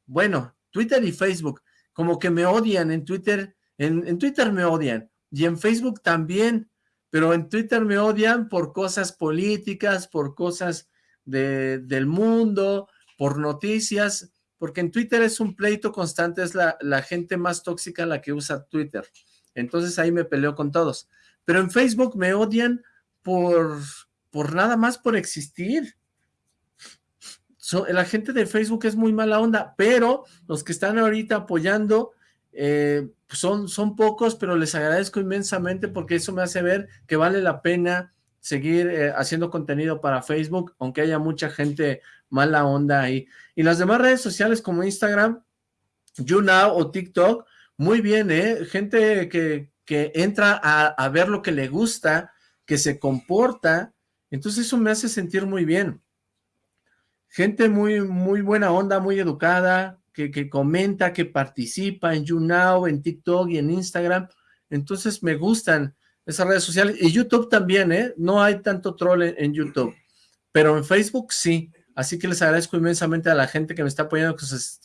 Bueno, Twitter y Facebook. Como que me odian en Twitter. En, en Twitter me odian. Y en Facebook también. Pero en Twitter me odian por cosas políticas, por cosas de, del mundo, por noticias, porque en Twitter es un pleito constante, es la, la gente más tóxica la que usa Twitter. Entonces ahí me peleo con todos. Pero en Facebook me odian por, por nada más por existir. la gente de Facebook es muy mala onda, pero los que están ahorita apoyando eh, son, son pocos, pero les agradezco inmensamente porque eso me hace ver que vale la pena seguir eh, haciendo contenido para Facebook, aunque haya mucha gente mala onda ahí. Y las demás redes sociales como Instagram, YouNow o TikTok, muy bien, ¿eh? Gente que, que entra a, a, ver lo que le gusta, que se comporta, entonces eso me hace sentir muy bien. Gente muy, muy buena onda, muy educada, que, comenta, que participa en YouNow, en TikTok y en Instagram, entonces me gustan esas redes sociales, y YouTube también, ¿eh? No hay tanto troll en, YouTube, pero en Facebook sí, Así que les agradezco inmensamente a la gente que me está apoyando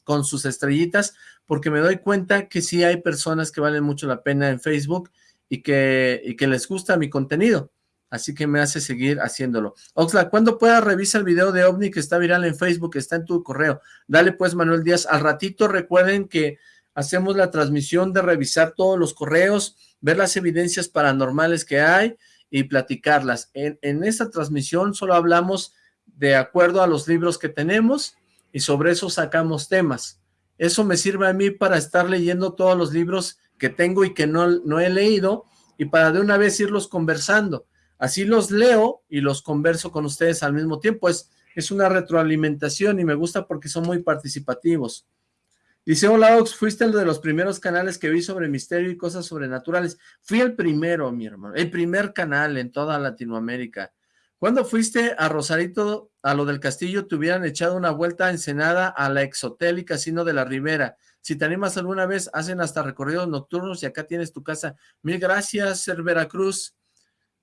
con sus, estrellitas, porque me doy cuenta que sí hay personas que valen mucho la pena en Facebook y que les gusta mi contenido. Así que me hace seguir haciéndolo. Oxla, cuando pueda revisa el video de OVNI que está viral en Facebook, está en tu correo. Dale pues, Manuel Díaz. Al ratito recuerden que hacemos la transmisión de revisar todos los correos, ver las evidencias paranormales que hay y platicarlas. En, en esta transmisión solo hablamos de acuerdo a los libros que tenemos y sobre eso sacamos temas. Eso me sirve a mí para estar leyendo todos los libros que tengo y que no, no he leído y para de una vez irlos conversando. Así los leo y los converso con ustedes al mismo tiempo. Es, es una retroalimentación y me gusta porque son muy participativos. Dice, hola Ox, fuiste el de los primeros canales que vi sobre misterio y cosas sobrenaturales. Fui el primero, mi hermano, el primer canal en toda Latinoamérica. Cuando fuiste a Rosarito, a lo del castillo, te hubieran echado una vuelta a Ensenada, a la Exhotel y Casino de la Ribera. Si te animas alguna vez, hacen hasta recorridos nocturnos y acá tienes tu casa. Mil gracias, Cervera Cruz.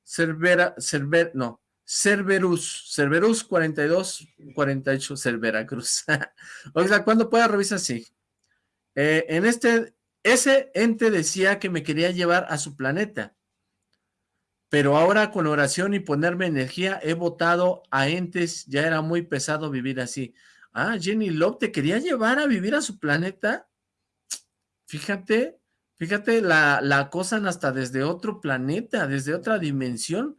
Cervera, Cerver, no, Cerberus, Cerberus 42, 48, Cervera Cruz. o sea, ¿cuándo pueda revisar? Sí. Eh, en este, ese ente decía que me quería llevar a su planeta pero ahora con oración y ponerme energía he votado a entes, ya era muy pesado vivir así. Ah, Jenny Love te quería llevar a vivir a su planeta. Fíjate, fíjate, la, acosan hasta desde otro planeta, desde otra dimensión.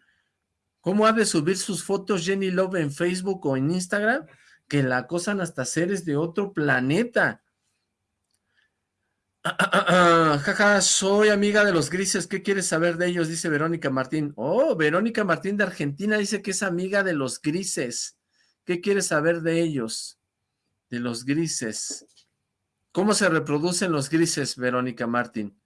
¿Cómo ha de subir sus fotos Jenny Love en Facebook o en Instagram? Que la acosan hasta seres de otro planeta. Jaja, soy amiga de los grises, ¿qué quieres saber de ellos? Dice Verónica Martín. Oh, Verónica Martín de Argentina dice que es amiga de los grises. ¿Qué quieres saber de ellos? De los grises. ¿Cómo se reproducen los grises, Verónica Martín?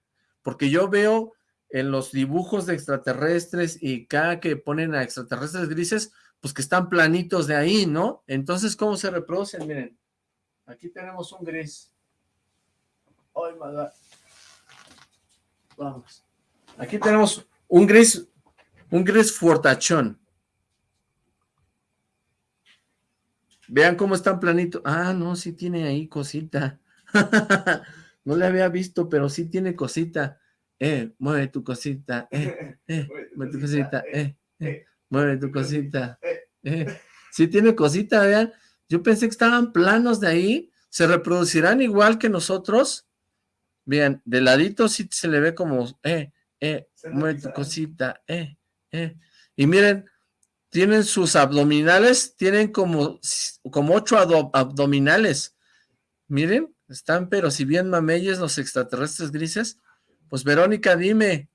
Porque yo veo en los dibujos de extraterrestres y cada que ponen a extraterrestres grises, pues que están planitos de ahí, ¿no? Entonces, ¿cómo se reproducen? Miren, aquí tenemos un gris. Ay, Vamos. Aquí tenemos un gris, un gris fortachón. Vean cómo están planito. Ah, no, sí tiene ahí cosita. no le había visto, pero sí tiene cosita. Eh, mueve tu cosita. Eh, eh, mueve tu cosita. Eh, eh, mueve tu cosita. Eh. Sí tiene cosita, vean. Yo pensé que estaban planos de ahí. ¿Se reproducirán igual que nosotros? Bien, de ladito sí se le ve como, eh, eh, mueve tu cosita, eh, eh. Y miren, tienen sus abdominales, tienen como, como ocho abdominales. Miren, están pero si bien mameyes los extraterrestres grises. Pues Verónica, dime,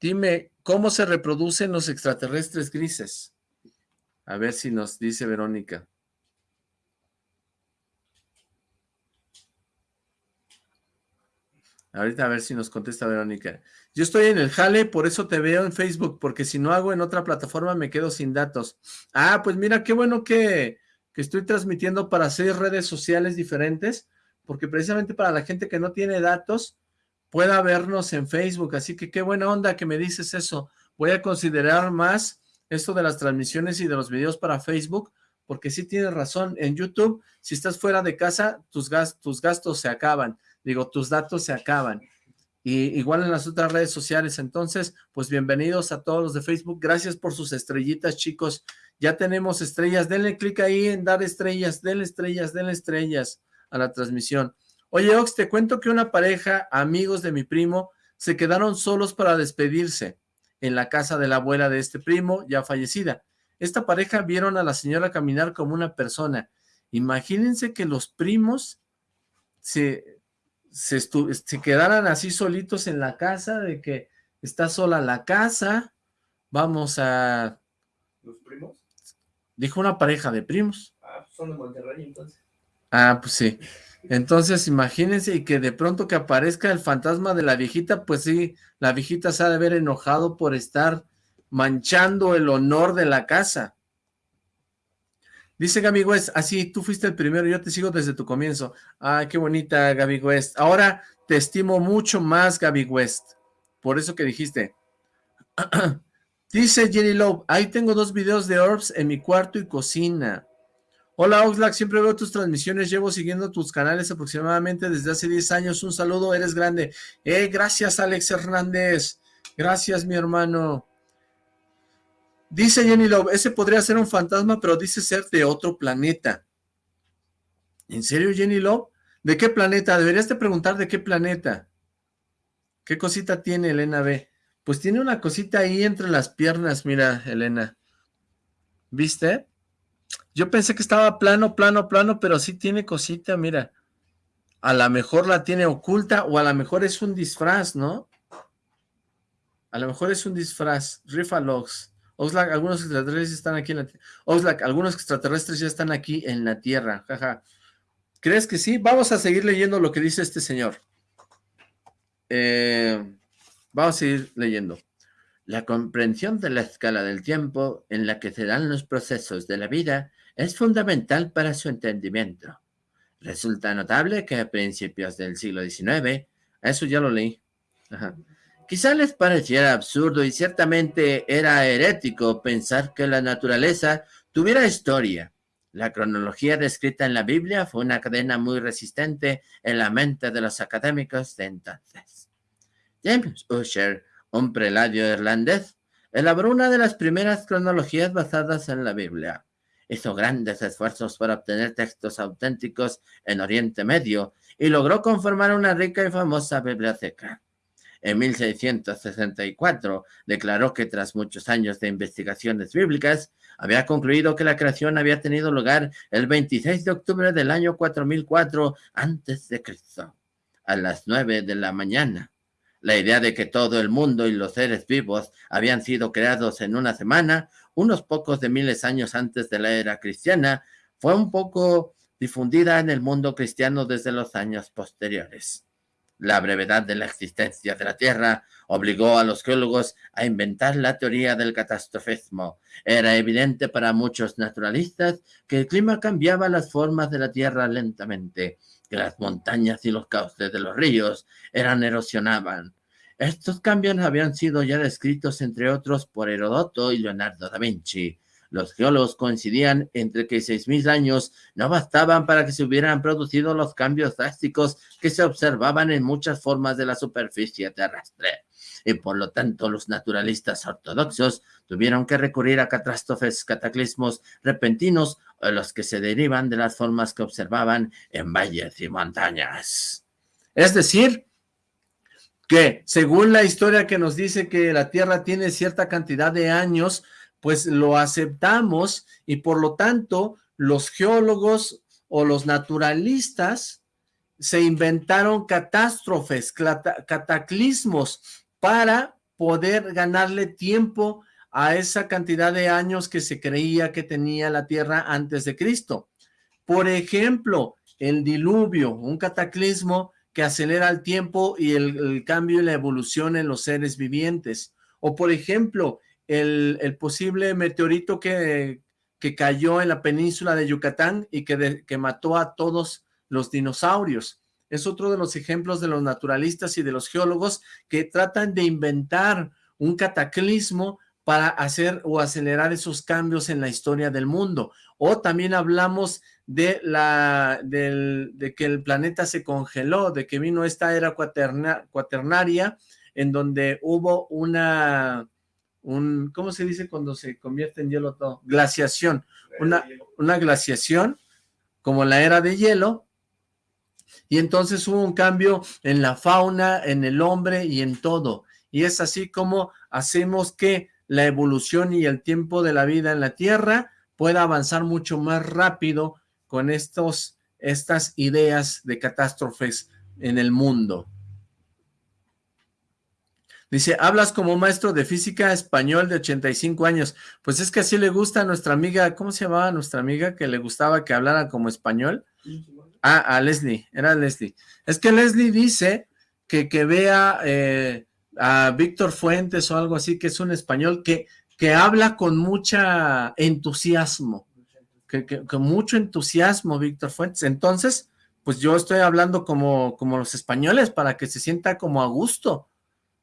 dime, ¿cómo se reproducen los extraterrestres grises? A ver si nos dice Verónica. Ahorita a ver si nos contesta Verónica. Yo estoy en el jale, por eso te veo en Facebook, porque si no hago en otra plataforma me quedo sin datos. Ah, pues mira, qué bueno que, que estoy transmitiendo para seis redes sociales diferentes, porque precisamente para la gente que no tiene datos, pueda vernos en Facebook. Así que qué buena onda que me dices eso. Voy a considerar más esto de las transmisiones y de los videos para Facebook, porque sí tienes razón. En YouTube, si estás fuera de casa, tus, tus gastos se acaban digo, tus datos se acaban. Y igual en las otras redes sociales, entonces, pues bienvenidos a todos los de Facebook, gracias por sus estrellitas, chicos, ya tenemos estrellas, denle clic ahí en dar estrellas, denle estrellas, denle estrellas a la transmisión. Oye, Ox, te cuento que una pareja, amigos de mi primo, se quedaron solos para despedirse en la casa de la abuela de este primo, ya fallecida. Esta pareja vieron a la señora caminar como una persona. Imagínense que los primos se se, se quedaran así solitos en la casa, de que está sola la casa, vamos a... ¿Los primos? Dijo una pareja de primos. Ah, pues son de Monterrey entonces. Ah, pues sí. Entonces, imagínense y que de pronto que aparezca el fantasma de la viejita, pues sí, la viejita se ha de haber enojado por estar manchando el honor de la casa. Dice Gaby West, así, tú fuiste el primero, yo te sigo desde tu comienzo. Ay, qué bonita Gaby West. Ahora te estimo mucho más, Gaby West. Por eso que dijiste. Dice Jenny Love, ahí tengo dos videos de Orbs en mi cuarto y cocina. Hola Oxlack, siempre veo tus transmisiones, llevo siguiendo tus canales aproximadamente desde hace 10 años. Un saludo, eres grande. Eh, gracias Alex Hernández. Gracias mi hermano. Dice Jenny Love, ese podría ser un fantasma, pero dice ser de otro planeta. ¿En serio, Jenny Love? ¿De qué planeta? Deberías de preguntar de qué planeta. ¿Qué cosita tiene Elena B? Pues tiene una cosita ahí entre las piernas, mira, Elena. ¿Viste? Yo pensé que estaba plano, plano, plano, pero sí tiene cosita, mira. A lo mejor la tiene oculta o a lo mejor es un disfraz, ¿no? A lo mejor es un disfraz. Rifalox. Oxlack, algunos extraterrestres están aquí en la Tierra. Oxlack, algunos extraterrestres ya están aquí en la Tierra. Jaja. ¿Crees que sí? Vamos a seguir leyendo lo que dice este señor. Eh, vamos a seguir leyendo. La comprensión de la escala del tiempo en la que se dan los procesos de la vida es fundamental para su entendimiento. Resulta notable que a principios del siglo XIX, eso ya lo leí, quizá les pareciera absurdo y ciertamente era herético pensar que la naturaleza tuviera historia. La cronología descrita en la Biblia fue una cadena muy resistente en la mente de los académicos de entonces. James Usher un preladio irlandés, elaboró una de las primeras cronologías basadas en la Biblia. Hizo grandes esfuerzos para obtener textos auténticos en Oriente Medio y logró conformar una rica y famosa biblioteca. En 1664 declaró que tras muchos años de investigaciones bíblicas, había concluido que la creación había tenido lugar el 26 de octubre del año 4004 a.C., a las 9 de la mañana. La idea de que todo el mundo y los seres vivos habían sido creados en una semana, unos pocos de miles años antes de la era cristiana, fue un poco difundida en el mundo cristiano desde los años posteriores. La brevedad de la existencia de la Tierra obligó a los geólogos a inventar la teoría del catastrofismo. Era evidente para muchos naturalistas que el clima cambiaba las formas de la Tierra lentamente que las montañas y los cauces de los ríos eran erosionaban. Estos cambios habían sido ya descritos, entre otros, por Herodoto y Leonardo da Vinci. Los geólogos coincidían entre que 6.000 años no bastaban para que se hubieran producido los cambios drásticos que se observaban en muchas formas de la superficie terrestre. Y por lo tanto, los naturalistas ortodoxos tuvieron que recurrir a catástrofes, cataclismos repentinos los que se derivan de las formas que observaban en valles y montañas. Es decir, que según la historia que nos dice que la Tierra tiene cierta cantidad de años, pues lo aceptamos y por lo tanto los geólogos o los naturalistas se inventaron catástrofes, cataclismos para poder ganarle tiempo a esa cantidad de años que se creía que tenía la Tierra antes de Cristo. Por ejemplo, el diluvio, un cataclismo que acelera el tiempo y el, cambio y la evolución en los seres vivientes. O por ejemplo, el, posible meteorito que, que, cayó en la península de Yucatán y que, que mató a todos los dinosaurios. Es otro de los ejemplos de los naturalistas y de los geólogos que tratan de inventar un cataclismo para hacer o acelerar esos cambios en la historia del mundo. O también hablamos de, la, de que el planeta se congeló, de que vino esta era cuaternaria, en donde hubo una, un, ¿cómo se dice cuando se convierte en hielo todo? Glaciación, una, una glaciación, como la era de hielo, y entonces hubo un cambio en la fauna, en el hombre y en todo. Y es así como hacemos que la evolución y el tiempo de la vida en la Tierra pueda avanzar mucho más rápido con estos, estas ideas de catástrofes en el mundo. Dice, hablas como maestro de física español de 85 años. Pues es que así le gusta a nuestra amiga, ¿cómo se llamaba nuestra amiga que le gustaba que hablara como español? Ah, a Leslie, era Leslie. Es que Leslie dice que, que vea eh, a Víctor Fuentes o algo así, que es un español que, que habla con mucha entusiasmo, que, con mucho entusiasmo Víctor Fuentes. Entonces, pues yo estoy hablando como, como los españoles para que se sienta como a gusto,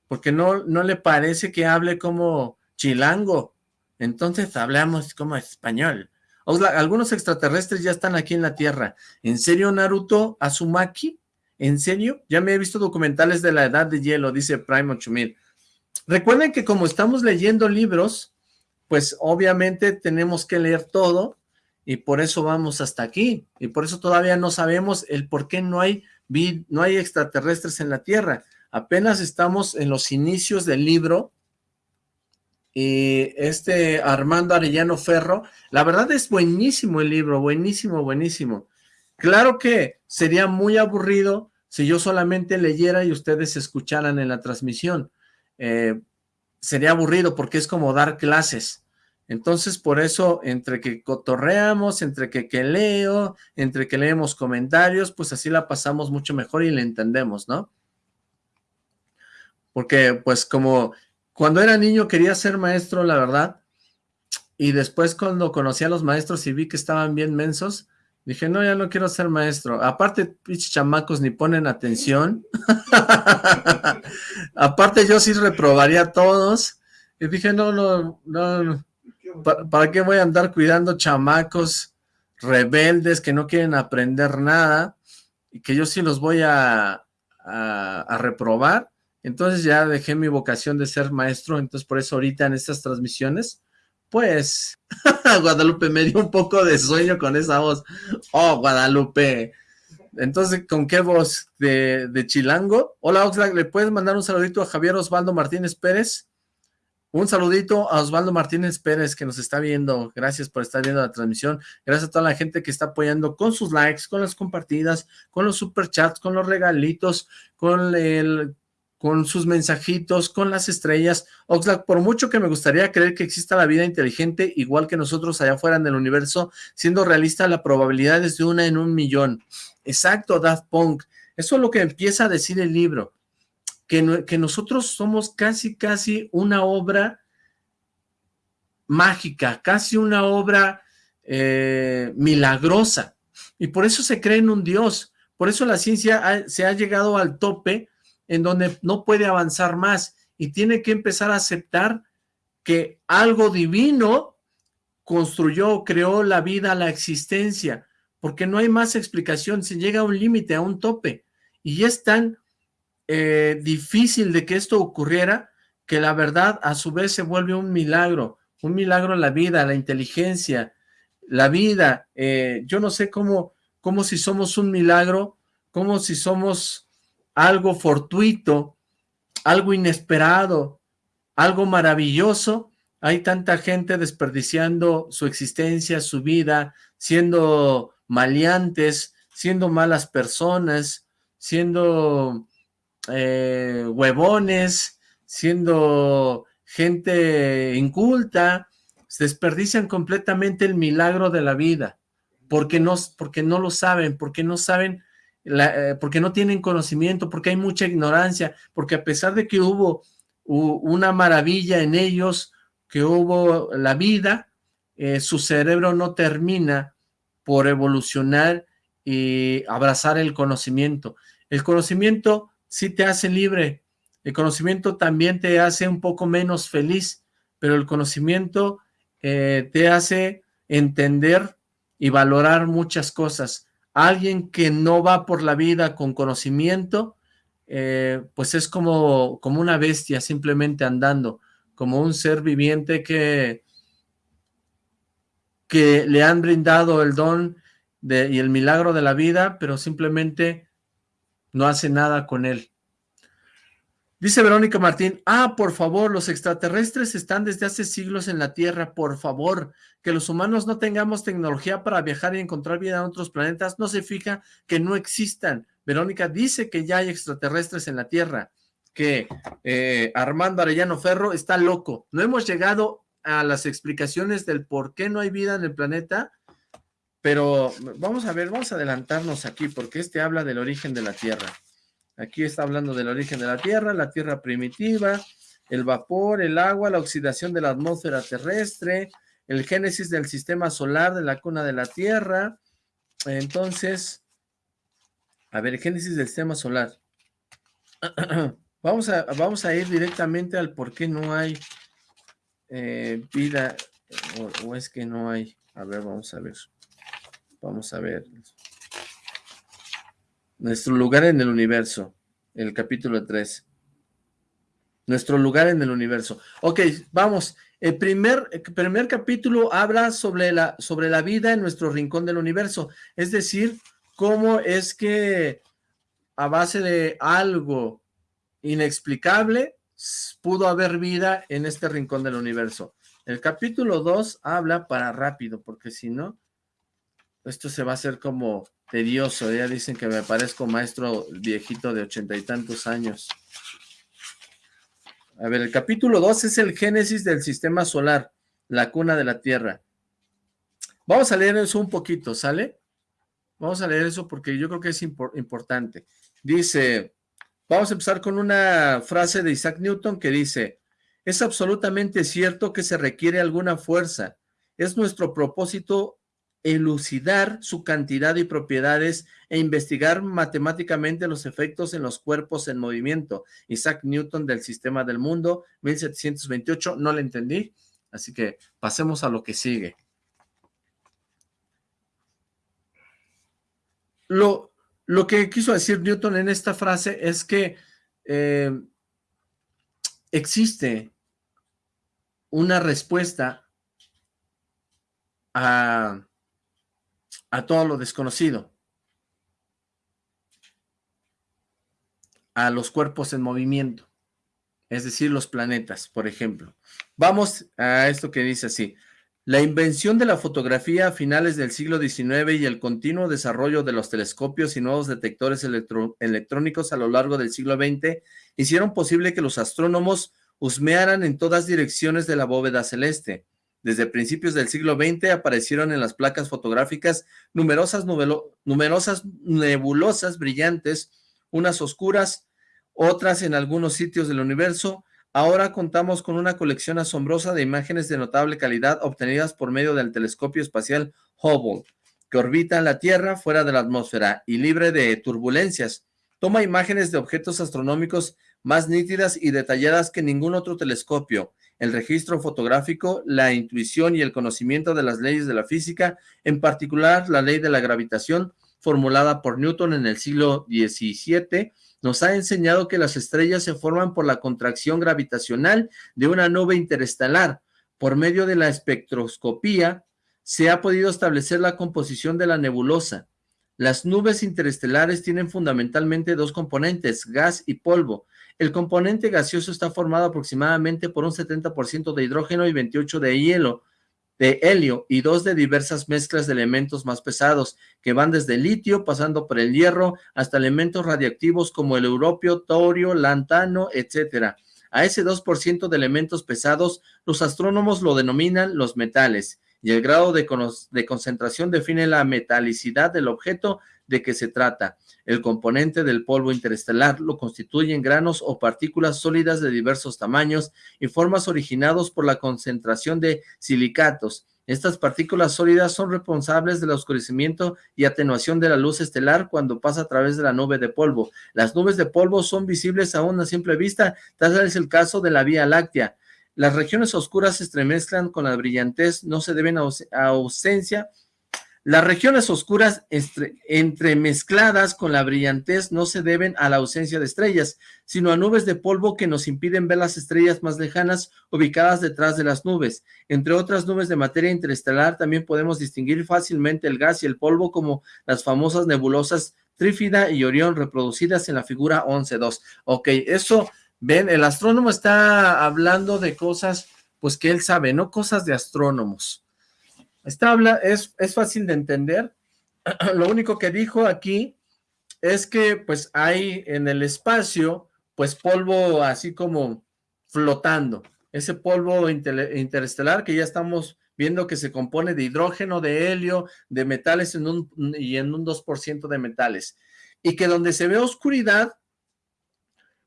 porque no, no le parece que hable como chilango. Entonces hablamos como español. algunos extraterrestres ya están aquí en la Tierra. ¿En serio, Naruto Azumaki? ¿En serio? Ya me he visto documentales de la edad de hielo, dice Prime 8000. Recuerden que como estamos leyendo libros, pues obviamente tenemos que leer todo y por eso vamos hasta aquí. Y por eso todavía no sabemos el por qué no hay, no hay extraterrestres en la Tierra. Apenas estamos en los inicios del libro, y este Armando Arellano Ferro, la verdad es buenísimo el libro, buenísimo, buenísimo. Claro que sería muy aburrido si yo solamente leyera y ustedes escucharan en la transmisión. Eh, sería aburrido porque es como dar clases. Entonces, por eso, entre que cotorreamos, entre que, que leo, entre que leemos comentarios, pues así la pasamos mucho mejor y la entendemos, ¿no? Porque, pues, como cuando era niño quería ser maestro, la verdad, y después cuando conocí a los maestros y vi que estaban bien mensos, dije, no, ya no quiero ser maestro. Aparte, pinches chamacos ni ponen atención. Aparte, yo sí reprobaría a todos. Y dije, no, no, no, ¿para, qué voy a andar cuidando chamacos rebeldes que no quieren aprender nada? Y que yo sí los voy a, a, reprobar. Entonces ya dejé mi vocación de ser maestro, entonces por eso ahorita en estas transmisiones, pues, Guadalupe me dio un poco de sueño con esa voz. Oh, Guadalupe. Entonces, ¿con qué voz? ¿De, de Chilango? Hola, Oxlack, ¿le puedes mandar un saludito a Javier Osvaldo Martínez Pérez? Un saludito a Osvaldo Martínez Pérez que nos está viendo. Gracias por estar viendo la transmisión. Gracias a toda la gente que está apoyando con sus likes, con las compartidas, con los superchats, con los regalitos, con el con sus mensajitos, con las estrellas. Oxlack, por mucho que me gustaría creer que exista la vida inteligente, igual que nosotros allá afuera en el universo, siendo realista, la probabilidad es de una en un millón. Exacto, Daft Punk. Eso es lo que empieza a decir el libro que, nosotros somos casi, casi una obra mágica, casi una obra eh, milagrosa, y por eso se cree en un Dios, por eso la ciencia se ha llegado al tope en donde no puede avanzar más, y tiene que empezar a aceptar que algo divino construyó, creó la vida, la existencia, porque no hay más explicación, se llega a un límite, a un tope, y es tan eh, difícil de que esto ocurriera, que la verdad a su vez se vuelve un milagro, un milagro la vida, la inteligencia, la vida, eh, yo no sé cómo, cómo si somos un milagro, como si somos algo fortuito, algo inesperado, algo maravilloso, hay tanta gente desperdiciando su existencia, su vida, siendo maleantes, siendo malas personas, siendo eh, huevones, siendo gente inculta, desperdician completamente el milagro de la vida, porque no, porque no lo saben, porque no saben, eh, porque no tienen conocimiento, porque hay mucha ignorancia, porque a pesar de que hubo una maravilla en ellos, que hubo la vida, eh, su cerebro no termina por evolucionar y abrazar el conocimiento. El conocimiento sí te hace libre, el conocimiento también te hace un poco menos feliz, pero el conocimiento eh, te hace entender y valorar muchas cosas. Alguien que no va por la vida con conocimiento, eh, pues es como, como una bestia simplemente andando, como un ser viviente que, que le han brindado el don y el milagro de la vida, pero simplemente no hace nada con él. Dice Verónica Martín, ah, por favor, los extraterrestres están desde hace siglos en la Tierra, por favor, que los humanos no tengamos tecnología para viajar y encontrar vida en otros planetas, no se fija que no existan. Verónica dice que ya hay extraterrestres en la Tierra, que eh, Armando Arellano Ferro está loco. No hemos llegado a las explicaciones del por qué no hay vida en el planeta, pero vamos a ver, vamos a adelantarnos aquí, porque este habla del origen de la Tierra. Aquí está hablando del origen de la Tierra, la Tierra primitiva, el vapor, el agua, la oxidación de la atmósfera terrestre, el génesis del sistema solar de la cuna de la Tierra. Entonces, a ver, génesis del sistema solar. vamos, a, vamos a ir directamente al por qué no hay eh, vida, o es que no hay. A ver, vamos a ver. Vamos a ver. Nuestro lugar en el universo, el capítulo 3. Nuestro lugar en el universo. Ok, vamos. El primer, primer capítulo habla sobre la, sobre la vida en nuestro rincón del universo. Es decir, cómo es que a base de algo inexplicable, pudo haber vida en este rincón del universo. El capítulo 2 habla para rápido, porque si no, esto se va a hacer como tedioso. Ya dicen que me parezco maestro viejito de ochenta y tantos años. A ver, el capítulo 2 es el génesis del sistema solar, la cuna de la Tierra. Vamos a leer eso un poquito, ¿sale? Vamos a leer eso porque yo creo que es importante. Dice, vamos a empezar con una frase de Isaac Newton que dice, es absolutamente cierto que se requiere alguna fuerza. Es nuestro propósito elucidar su cantidad y propiedades e investigar matemáticamente los efectos en los cuerpos en movimiento. Isaac Newton del Sistema del Mundo, 1728, no le entendí, así que pasemos a lo que sigue. Lo, lo que quiso decir Newton en esta frase es que eh, existe una respuesta a a todo lo desconocido, a los cuerpos en movimiento, es decir, los planetas, por ejemplo. Vamos a esto que dice así. La invención de la fotografía a finales del siglo XIX y el continuo desarrollo de los telescopios y nuevos detectores electrónicos a lo largo del siglo XX hicieron posible que los astrónomos husmearan en todas direcciones de la bóveda celeste. Desde principios del siglo XX aparecieron en las placas fotográficas numerosas, nebulosas brillantes, unas oscuras, otras en algunos sitios del universo. Ahora contamos con una colección asombrosa de imágenes de notable calidad obtenidas por medio del telescopio espacial Hubble, que orbita la Tierra fuera de la atmósfera y libre de turbulencias. Toma imágenes de objetos astronómicos más nítidas y detalladas que ningún otro telescopio el registro fotográfico, la intuición y el conocimiento de las leyes de la física, en particular la ley de la gravitación formulada por Newton en el siglo XVII, nos ha enseñado que las estrellas se forman por la contracción gravitacional de una nube interestelar. Por medio de la espectroscopía se ha podido establecer la composición de la nebulosa. Las nubes interestelares tienen fundamentalmente dos componentes, gas y polvo. El componente gaseoso está formado aproximadamente por un 70% de hidrógeno y 28% de hielo, de helio y dos de diversas mezclas de elementos más pesados, que van desde litio, pasando por el hierro, hasta elementos radiactivos como el europio, torio, lantano, etcétera. A ese 2% de elementos pesados, los astrónomos lo denominan los metales, y el grado de concentración define la metalicidad del objeto de que se trata. El componente del polvo interestelar lo constituyen granos o partículas sólidas de diversos tamaños y formas originados por la concentración de silicatos. Estas partículas sólidas son responsables del oscurecimiento y atenuación de la luz estelar cuando pasa a través de la nube de polvo. Las nubes de polvo son visibles a una simple vista, tal es el caso de la Vía Láctea. Las regiones oscuras se estremezclan con la brillantez, no se deben a ausencia las regiones oscuras entremezcladas con la brillantez no se deben a la ausencia de estrellas, sino a nubes de polvo que nos impiden ver las estrellas más lejanas ubicadas detrás de las nubes. Entre otras nubes de materia interestelar también podemos distinguir fácilmente el gas y el polvo como las famosas nebulosas Trífida y Orión reproducidas en la figura 11.2. Ok, eso, ven, el astrónomo está hablando de cosas pues que él sabe, no cosas de astrónomos. Está habla, es, es fácil de entender. Lo único que dijo aquí es que pues hay en el espacio pues polvo así como flotando. Ese polvo interestelar que ya estamos viendo que se compone de hidrógeno, de helio, de metales en un, y en un 2% de metales. Y que donde se ve oscuridad,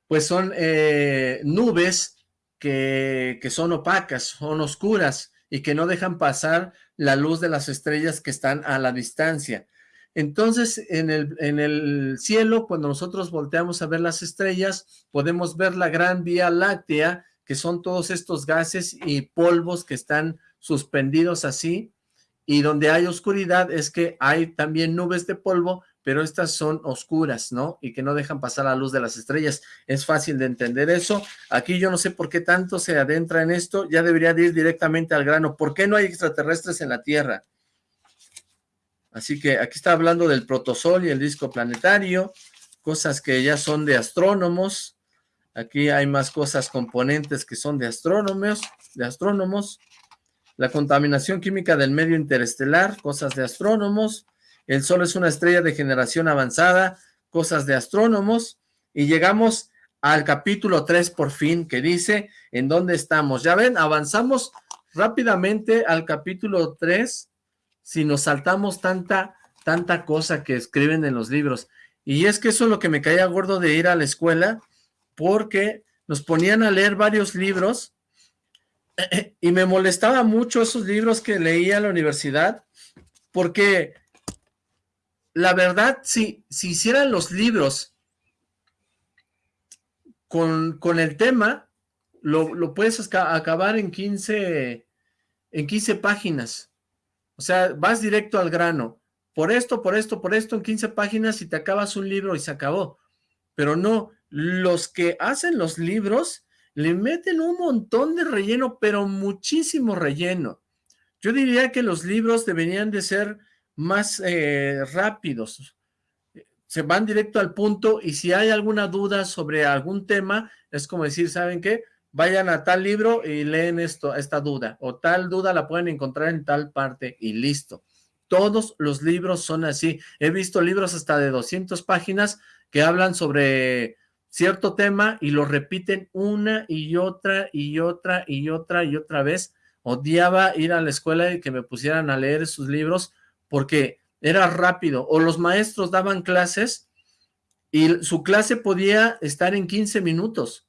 pues son eh, nubes que, que son opacas, son oscuras y que no dejan pasar la luz de las estrellas que están a la distancia. Entonces, en el, en el cielo, cuando nosotros volteamos a ver las estrellas, podemos ver la gran Vía Láctea, que son todos estos gases y polvos que están suspendidos así, y donde hay oscuridad es que hay también nubes de polvo pero estas son oscuras, ¿no? Y que no dejan pasar la luz de las estrellas. Es fácil de entender eso. Aquí yo no sé por qué tanto se adentra en esto, ya debería de ir directamente al grano. ¿Por qué no hay extraterrestres en la Tierra? Así que aquí está hablando del protosol y el disco planetario, cosas que ya son de astrónomos. Aquí hay más cosas, componentes que son de astrónomos, de astrónomos. La contaminación química del medio interestelar, cosas de astrónomos. El Sol es una estrella de generación avanzada, cosas de astrónomos. Y llegamos al capítulo 3 por fin, que dice en dónde estamos. Ya ven, avanzamos rápidamente al capítulo 3 si nos saltamos tanta, tanta cosa que escriben en los libros. Y es que eso es lo que me caía gordo de ir a la escuela, porque nos ponían a leer varios libros y me molestaba mucho esos libros que leía en la universidad, porque la verdad, si, si hicieran los libros con, con el tema, lo, lo puedes acabar en 15, en 15 páginas. O sea, vas directo al grano. Por esto, por esto, por esto, en 15 páginas y te acabas un libro y se acabó. Pero no, los que hacen los libros le meten un montón de relleno, pero muchísimo relleno. Yo diría que los libros deberían de ser más eh, rápidos. Se van directo al punto y si hay alguna duda sobre algún tema, es como decir, ¿saben qué? Vayan a tal libro y leen esto, esta duda, o tal duda la pueden encontrar en tal parte y listo. Todos los libros son así. He visto libros hasta de 200 páginas que hablan sobre cierto tema y lo repiten una y otra y otra y otra y otra vez. Odiaba ir a la escuela y que me pusieran a leer esos libros porque era rápido. O los maestros daban clases y su clase podía estar en 15 minutos.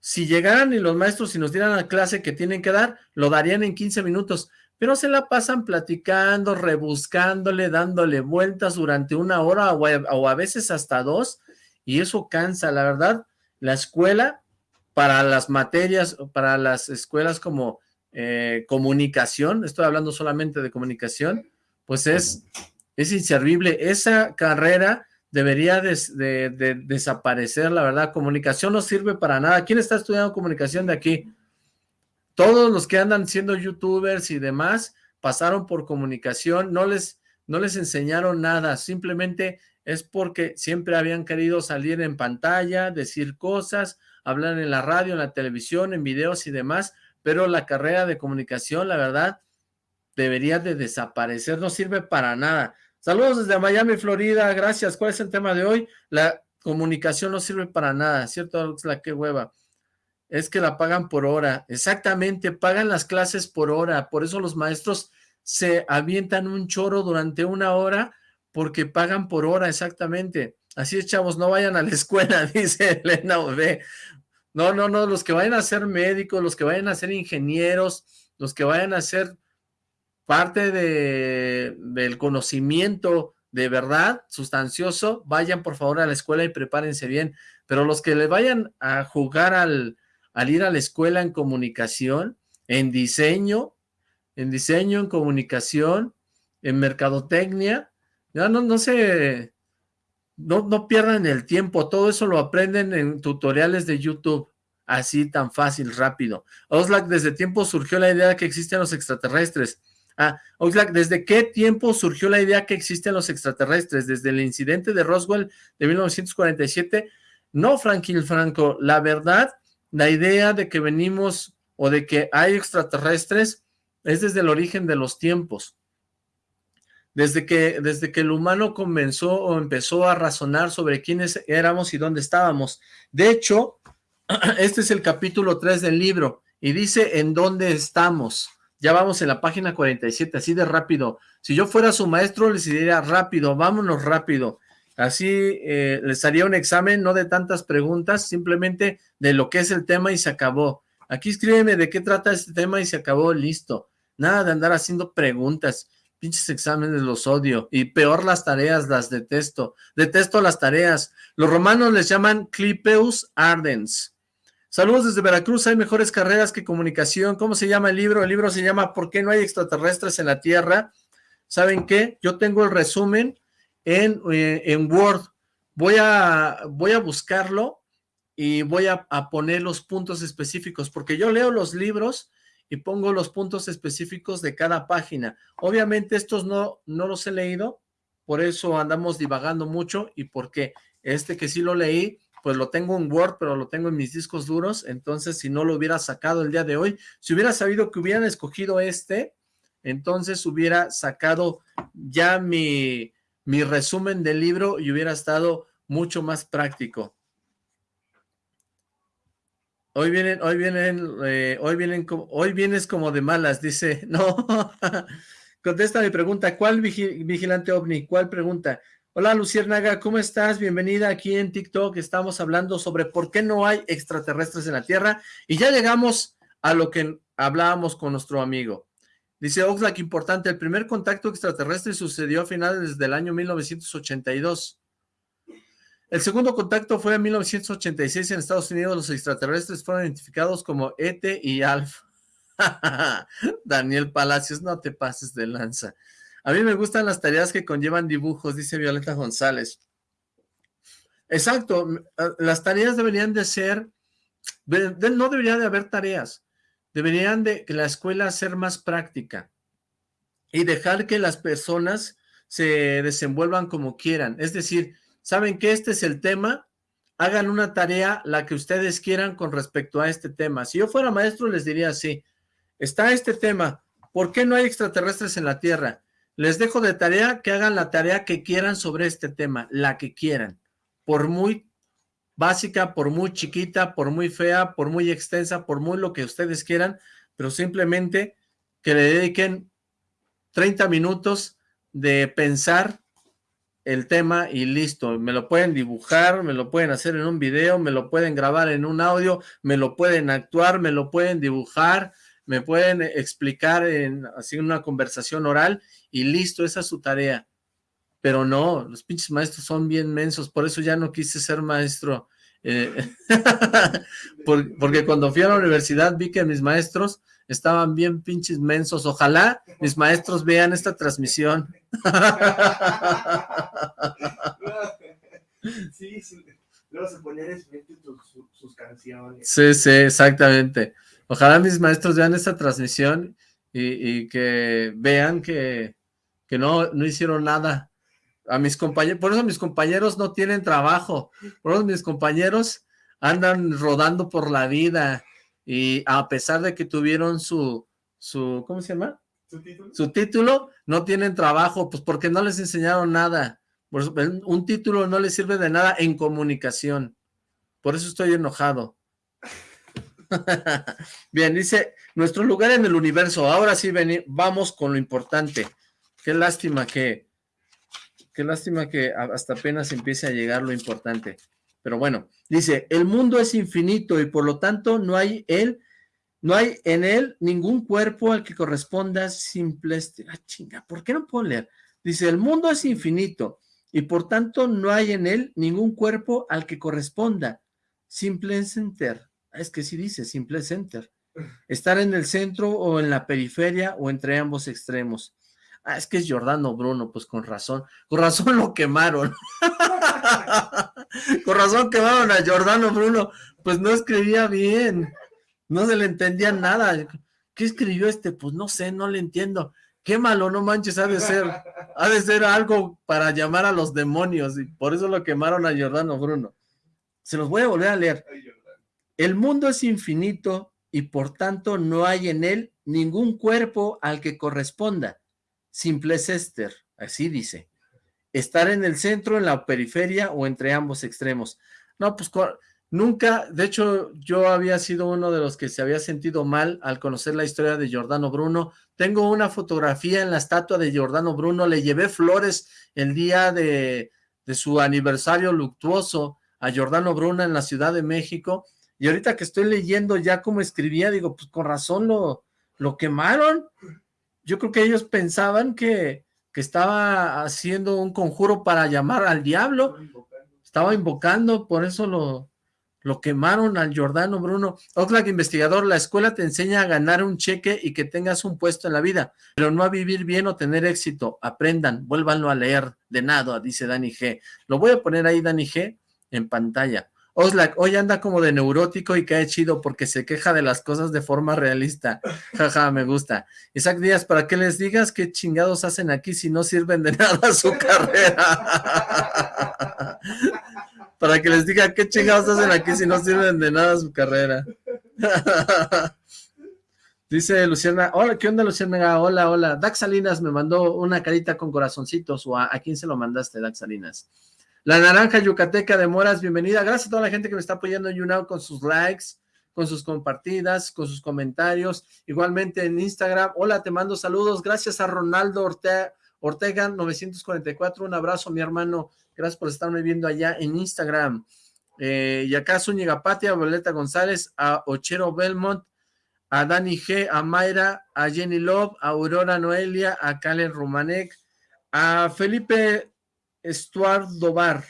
Si llegaran y los maestros y nos dieran la clase que tienen que dar, lo darían en 15 minutos. Pero se la pasan platicando, rebuscándole, dándole vueltas durante una hora o a, veces hasta dos y eso cansa, la verdad, la escuela para las materias, para las escuelas como eh, comunicación, estoy hablando solamente de comunicación, pues es, es inservible, esa carrera debería de, desaparecer, la verdad, comunicación no sirve para nada, ¿quién está estudiando comunicación de aquí? Todos los que andan siendo youtubers y demás, pasaron por comunicación, no les, no les enseñaron nada, simplemente es porque siempre habían querido salir en pantalla, decir cosas, hablar en la radio, en la televisión, en videos y demás, pero la carrera de comunicación, la verdad, debería de desaparecer, no sirve para nada. Saludos desde Miami, Florida, gracias. ¿Cuál es el tema de hoy? La comunicación no sirve para nada, ¿cierto? La que hueva. Es que la pagan por hora. Exactamente, pagan las clases por hora. Por eso los maestros se avientan un choro durante una hora porque pagan por hora, exactamente. Así es, chavos, no vayan a la escuela, dice Elena Ove. No, no, no, los que vayan a ser médicos, los que vayan a ser ingenieros, los que vayan a ser parte de, del conocimiento de verdad, sustancioso, vayan por favor a la escuela y prepárense bien. Pero los que le vayan a jugar al, al ir a la escuela en comunicación, en diseño, en diseño, en comunicación, en mercadotecnia, ya no, no se, no, no pierdan el tiempo, todo eso lo aprenden en tutoriales de YouTube, así tan fácil, rápido. Oxlack, ¿desde tiempo surgió la idea de que existen los extraterrestres? Ah, Oxlack, ¿desde qué tiempo surgió la idea que existen los extraterrestres? ¿Desde el incidente de Roswell de 1947? No, Franklin Franco, la verdad, la idea de que venimos o de que hay extraterrestres es desde el origen de los tiempos. Desde que, desde que el humano comenzó o empezó a razonar sobre quiénes éramos y dónde estábamos. De hecho, este es el capítulo 3 del libro y dice en dónde estamos. Ya vamos en la página 47, así de rápido. Si yo fuera su maestro, les diría rápido, vámonos rápido. Así eh, les haría un examen, no de tantas preguntas, simplemente de lo que es el tema y se acabó. Aquí escríbeme de qué trata este tema y se acabó, listo. Nada de andar haciendo preguntas. Pinches exámenes los odio. Y peor las tareas, las detesto. Detesto las tareas. Los romanos les llaman Clipeus Ardens. Saludos desde Veracruz. Hay mejores carreras que comunicación. ¿Cómo se llama el libro? El libro se llama ¿Por qué no hay extraterrestres en la Tierra? ¿Saben qué? Yo tengo el resumen en, eh, en Word. Voy a, voy a buscarlo y voy a, a poner los puntos específicos, porque yo leo los libros y pongo los puntos específicos de cada página. Obviamente estos no, no los he leído, por eso andamos divagando mucho y porque este que sí lo leí, pues lo tengo en Word, pero lo tengo en mis discos duros, entonces si no lo hubiera sacado el día de hoy, si hubiera sabido que hubieran escogido este, entonces hubiera sacado ya mi, mi resumen del libro y hubiera estado mucho más práctico. Hoy vienen, hoy vienen, eh, hoy vienen, hoy vienes como de malas, dice, no, contesta mi pregunta, ¿cuál vigilante ovni? ¿Cuál pregunta? Hola Luciérnaga, ¿cómo estás? Bienvenida aquí en TikTok, estamos hablando sobre por qué no hay extraterrestres en la Tierra, y ya llegamos a lo que hablábamos con nuestro amigo. Dice Oxlack, importante, el primer contacto extraterrestre sucedió a finales del año 1982. El segundo contacto fue en 1986 en Estados Unidos. Los extraterrestres fueron identificados como ET y Alf. Daniel Palacios, no te pases de lanza. A mí me gustan las tareas que conllevan dibujos, dice Violeta González. Exacto, las tareas deberían de ser, no debería de haber tareas, Deberían de la escuela ser más práctica y dejar que las personas se desenvuelvan como quieran. Es decir, saben que este es el tema, hagan una tarea la que ustedes quieran con respecto a este tema. Si yo fuera maestro les diría así, está este tema, ¿por qué no hay extraterrestres en la Tierra? Les dejo de tarea que hagan la tarea que quieran sobre este tema, la que quieran, por muy básica, por muy chiquita, por muy fea, por muy extensa, por muy lo que ustedes quieran, pero simplemente que le dediquen 30 minutos de pensar el tema y listo, me lo pueden dibujar, me lo pueden hacer en un video, me lo pueden grabar en un audio, me lo pueden actuar, me lo pueden dibujar, me pueden explicar en así una conversación oral y listo, esa es su tarea pero no, los pinches maestros son bien mensos, por eso ya no quise ser maestro, eh, porque cuando fui a la universidad vi que mis maestros estaban bien pinches mensos, ojalá mis maestros vean esta transmisión. Sí, sí. Luego se ponían sus, sus canciones. Sí, sí, exactamente. Ojalá mis maestros vean esta transmisión y, y que vean que, que no, no hicieron nada a mis compañeros, por eso mis compañeros no tienen trabajo, por eso mis compañeros andan rodando por la vida y a pesar de que tuvieron su, su ¿cómo se llama? ¿Su título? Su título, no tienen trabajo, pues porque no les enseñaron nada. Un título no les sirve de nada en comunicación. Por eso estoy enojado. Bien, dice, nuestro lugar en el universo. Ahora sí, vamos con lo importante. Qué lástima que Qué lástima que hasta apenas empiece a llegar lo importante. Pero bueno, dice, el mundo es infinito y por lo tanto no hay él, no hay en él ningún cuerpo al que corresponda simple... Este, ah, chinga, ¿por qué no puedo leer? Dice, el mundo es infinito y por tanto no hay en él ningún cuerpo al que corresponda simple center. Ah, es que sí dice simple center. Estar en el centro o en la periferia o entre ambos extremos. Ah, es que es Jordano Bruno, pues con razón. Con razón lo quemaron. con razón quemaron a Jordano Bruno. Pues no escribía bien. No se le entendía nada. ¿Qué escribió este? Pues no sé, no le entiendo. Qué malo, no manches, ha de ser, ha de ser algo para llamar a los demonios, y por eso lo quemaron a Jordano Bruno. Se los voy a volver a leer. El mundo es infinito y por tanto no hay en él ningún cuerpo al que corresponda Simple Esther, así dice. Estar en el centro, en la periferia o entre ambos extremos. No, pues nunca, de hecho yo había sido uno de los que se había sentido mal al conocer la historia de Giordano Bruno. Tengo una fotografía en la estatua de Giordano Bruno, le llevé flores el día de, de su aniversario luctuoso a Giordano Bruno en la Ciudad de México, y ahorita que estoy leyendo ya como escribía, digo, pues con razón lo, lo quemaron, yo creo que ellos pensaban que, que estaba haciendo un conjuro para llamar al diablo, estaba invocando, por eso lo, lo quemaron al Jordano Bruno. Oxlack investigador, la escuela te enseña a ganar un cheque y que tengas un puesto en la vida, pero no a vivir bien o tener éxito. Aprendan, vuélvanlo a leer de nada, dice Dani G. Lo voy a poner ahí, Dani G, en pantalla. Oxlack, hoy anda como de neurótico y cae chido porque se queja de las cosas de forma realista. Jaja, me gusta. Isaac Díaz, para que les digas qué chingados hacen aquí si no sirven de nada su carrera. para que les diga qué chingados hacen aquí si no sirven de nada su carrera. Dice Luciana, hola, ¿qué onda Luciana? Hola, hola. Dax Salinas me mandó una carita con corazoncitos, a, quién se lo mandaste, Dax Salinas. La naranja yucateca de Moras, bienvenida. Gracias a toda la gente que me está apoyando en YouNow con sus likes, con sus compartidas, con sus comentarios. Igualmente en Instagram, hola, te mando saludos. Gracias a Ronaldo Ortega, Ortega 944, un abrazo mi hermano. Gracias por estarme viendo allá en Instagram. Eh, y acá Zúñiga Patia, Violeta González, a Ochero Belmont, a Dani G, a Mayra, a Jenny Love, a Aurora Noelia, a Kalen Romanek, a Felipe Estuardo Bar,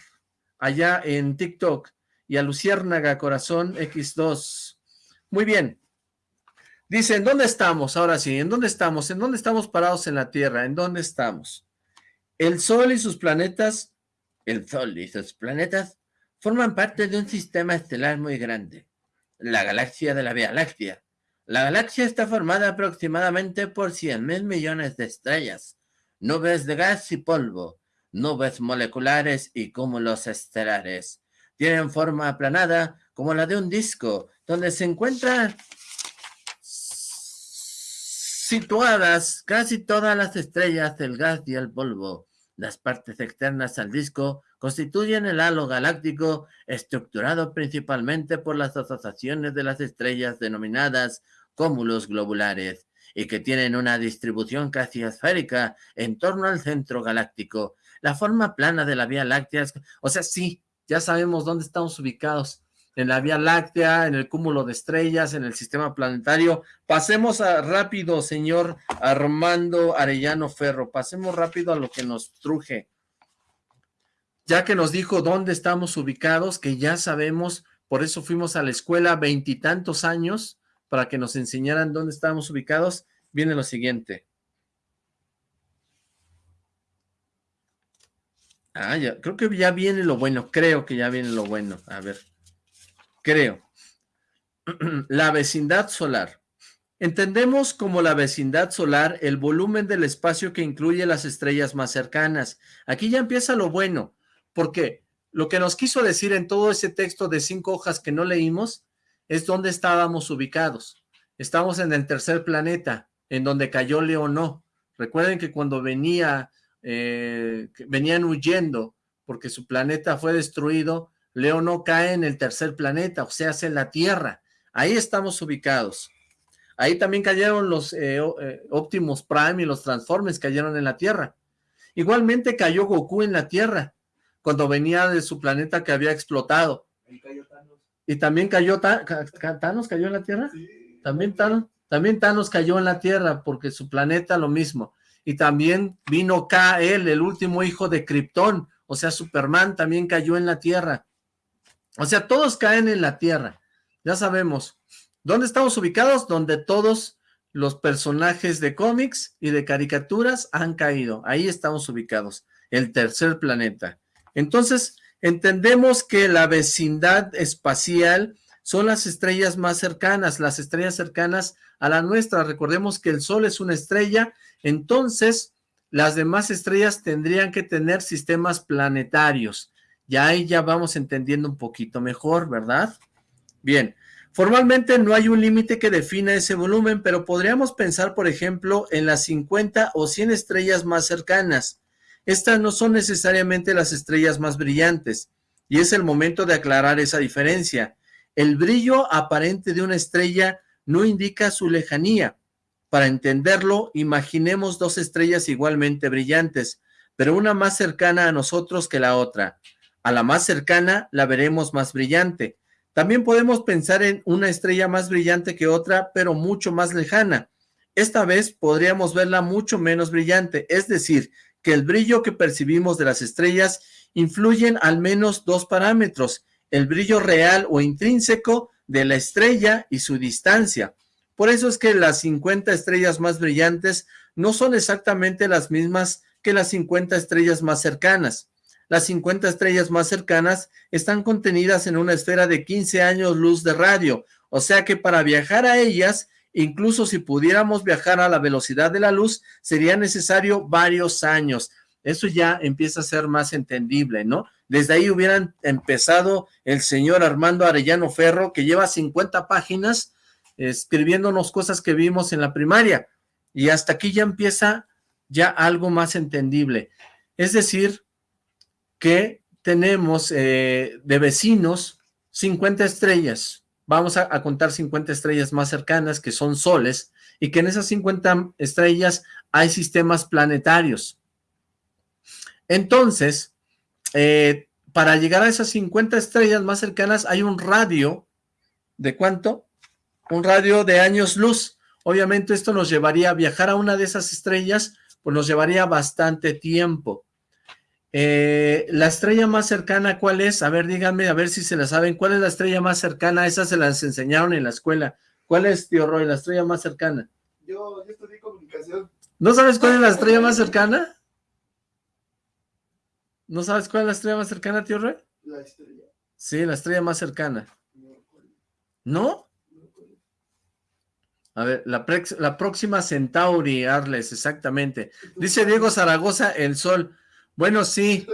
allá en TikTok, y a Luciérnaga Corazón X2. Muy bien. Dice, ¿en dónde estamos? Ahora sí, ¿en dónde estamos? ¿En dónde estamos parados en la Tierra? ¿En dónde estamos? El Sol y sus planetas, el Sol y sus planetas, forman parte de un sistema estelar muy grande, la galaxia de la Vía Láctea, la galaxia está formada aproximadamente por 100.000 millones de estrellas, nubes de gas y polvo, nubes moleculares y cúmulos estelares. Tienen forma aplanada como la de un disco, donde se encuentran situadas casi todas las estrellas del gas y el polvo. Las partes externas al disco constituyen el halo galáctico estructurado principalmente por las asociaciones de las estrellas denominadas cúmulos globulares y que tienen una distribución casi esférica en torno al centro galáctico. La forma plana de la Vía Láctea, es, o sea, sí, ya sabemos dónde estamos ubicados, en la Vía Láctea, en el cúmulo de estrellas, en el sistema planetario. Pasemos a, rápido, señor Armando Arellano Ferro, pasemos rápido a lo que nos truje. Ya que nos dijo dónde estamos ubicados, que ya sabemos, por eso fuimos a la escuela veintitantos años, para que nos enseñaran dónde estábamos ubicados, viene lo siguiente. Ah, ya, creo que ya viene lo bueno, creo que ya viene lo bueno. A ver, creo. La vecindad solar. Entendemos como la vecindad solar el volumen del espacio que incluye las estrellas más cercanas. Aquí ya empieza lo bueno, porque lo que nos quiso decir en todo ese texto de cinco hojas que no leímos es donde estábamos ubicados. Estamos en el tercer planeta, en donde cayó Leonó. Recuerden que cuando venía, eh, venían huyendo porque su planeta fue destruido, Leonó cae en el tercer planeta, o sea, en la Tierra. Ahí estamos ubicados. Ahí también cayeron los eh, eh, Optimus Prime y los Transformers cayeron en la Tierra. Igualmente cayó Goku en la Tierra, cuando venía de su planeta que había explotado. Ahí cayó y también cayó, ¿Thanos cayó en la Tierra? Sí. También Thanos, también Thanos cayó en la Tierra, porque su planeta lo mismo. Y también vino K.L., el último hijo de Krypton, o sea, Superman también cayó en la Tierra. O sea, todos caen en la Tierra, ya sabemos. ¿Dónde estamos ubicados? Donde todos los personajes de cómics y de caricaturas han caído. Ahí estamos ubicados, el tercer planeta. Entonces, Entendemos que la vecindad espacial son las estrellas más cercanas, las estrellas cercanas a la nuestra. Recordemos que el Sol es una estrella, entonces las demás estrellas tendrían que tener sistemas planetarios. Ya ahí ya vamos entendiendo un poquito mejor, ¿verdad? Bien, formalmente no hay un límite que defina ese volumen, pero podríamos pensar, por ejemplo, en las 50 o 100 estrellas más cercanas. Estas no son necesariamente las estrellas más brillantes, y es el momento de aclarar esa diferencia. El brillo aparente de una estrella no indica su lejanía. Para entenderlo, imaginemos dos estrellas igualmente brillantes, pero una más cercana a nosotros que la otra. A la más cercana la veremos más brillante. También podemos pensar en una estrella más brillante que otra, pero mucho más lejana. Esta vez podríamos verla mucho menos brillante, es decir, que el brillo que percibimos de las estrellas influyen al menos dos parámetros, el brillo real o intrínseco de la estrella y su distancia. Por eso es que las 50 estrellas más brillantes no son exactamente las mismas que las 50 estrellas más cercanas. Las 50 estrellas más cercanas están contenidas en una esfera de 15 años luz de radio, o sea que para viajar a ellas Incluso si pudiéramos viajar a la velocidad de la luz, sería necesario varios años. Eso ya empieza a ser más entendible, ¿no? Desde ahí hubieran empezado el señor Armando Arellano Ferro, que lleva 50 páginas escribiéndonos cosas que vimos en la primaria. Y hasta aquí ya empieza ya algo más entendible. Es decir, que tenemos eh, de vecinos 50 estrellas. Vamos a, contar 50 estrellas más cercanas, que son soles, y que en esas 50 estrellas hay sistemas planetarios. Entonces, eh, para llegar a esas 50 estrellas más cercanas hay un radio, ¿de cuánto? Un radio de años luz. Obviamente esto nos llevaría a viajar a una de esas estrellas, pues nos llevaría bastante tiempo. Eh, la estrella más cercana, ¿cuál es? A ver, díganme, a ver si se la saben. ¿Cuál es la estrella más cercana? Esa se las enseñaron en la escuela. ¿Cuál es, tío Roy, la estrella más cercana? Yo, yo estudié comunicación. ¿No sabes cuál es la estrella más cercana? ¿No sabes cuál es la estrella más cercana, tío Rey? La estrella. Sí, la estrella más cercana. ¿No? A ver, la, la próxima Centauri, Arles, exactamente. Dice Diego Zaragoza, el Sol. Bueno, sí.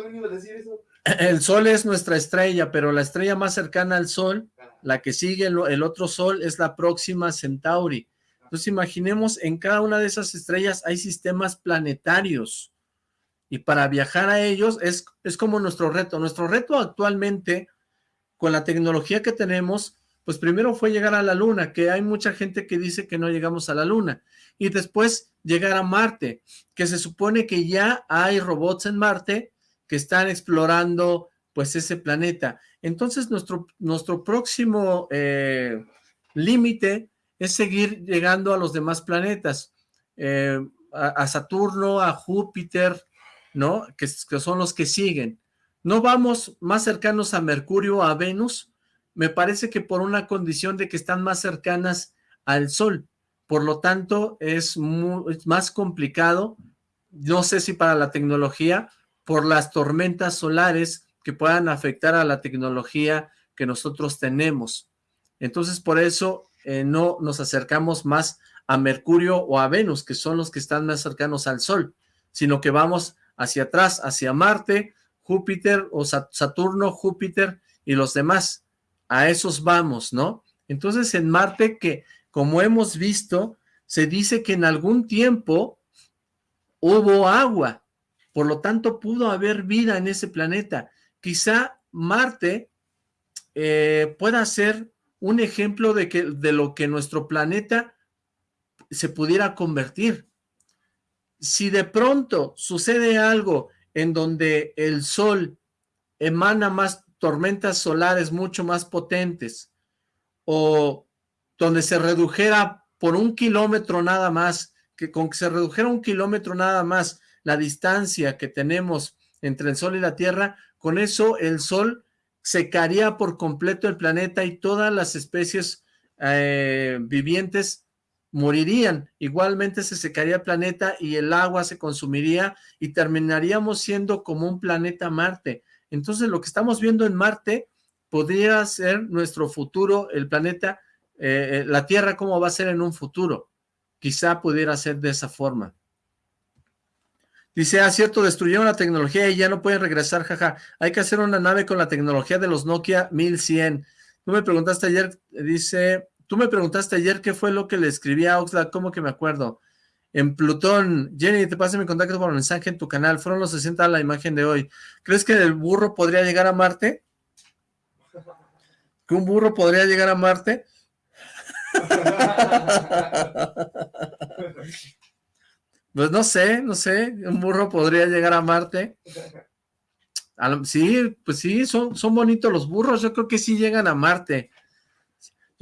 El Sol es nuestra estrella, pero la estrella más cercana al Sol, la que sigue el, el otro Sol, es la próxima Centauri. Entonces imaginemos, en cada una de esas estrellas hay sistemas planetarios y para viajar a ellos es, es como nuestro reto. Nuestro reto actualmente, con la tecnología que tenemos, pues primero fue llegar a la luna, que hay mucha gente que dice que no llegamos a la luna, y después llegar a Marte, que se supone que ya hay robots en Marte que están explorando pues ese planeta. Entonces nuestro, nuestro próximo eh, límite es seguir llegando a los demás planetas, eh, a Saturno, a Júpiter, ¿no? Que, son los que siguen. No vamos más cercanos a Mercurio, a Venus, me parece que por una condición de que están más cercanas al Sol, por lo tanto es, más complicado, no sé si para la tecnología, por las tormentas solares que puedan afectar a la tecnología que nosotros tenemos. Entonces por eso eh, no nos acercamos más a Mercurio o a Venus, que son los que están más cercanos al Sol, sino que vamos hacia atrás, hacia Marte, Júpiter o Saturno, Júpiter y los demás. A esos vamos, ¿no? Entonces en Marte que, como hemos visto, se dice que en algún tiempo hubo agua, por lo tanto pudo haber vida en ese planeta. Quizá Marte eh, pueda ser un ejemplo de, que, de lo que nuestro planeta se pudiera convertir si de pronto sucede algo en donde el sol emana más tormentas solares mucho más potentes, o donde se redujera por un kilómetro nada más, que con que se redujera un kilómetro nada más la distancia que tenemos entre el sol y la tierra, con eso el sol secaría por completo el planeta y todas las especies eh, vivientes morirían. Igualmente se secaría el planeta y el agua se consumiría y terminaríamos siendo como un planeta Marte. Entonces lo que estamos viendo en Marte podría ser nuestro futuro, el planeta, eh, eh, la Tierra cómo va a ser en un futuro. Quizá pudiera ser de esa forma. Dice, ah, cierto, destruyeron la tecnología y ya no pueden regresar, jaja. Hay que hacer una nave con la tecnología de los Nokia 1100. Tú me preguntaste ayer, dice, Tú me preguntaste ayer qué fue lo que le escribí a Oxlack, ¿cómo que me acuerdo? En Plutón, Jenny, te pasé mi contacto por mensaje en tu canal, fueron los 60 a la imagen de hoy. ¿Crees que el burro podría llegar a Marte? ¿Que un burro podría llegar a Marte? Pues no sé, no sé, un burro podría llegar a Marte. Sí, pues sí, son, son bonitos los burros, yo creo que sí llegan a Marte.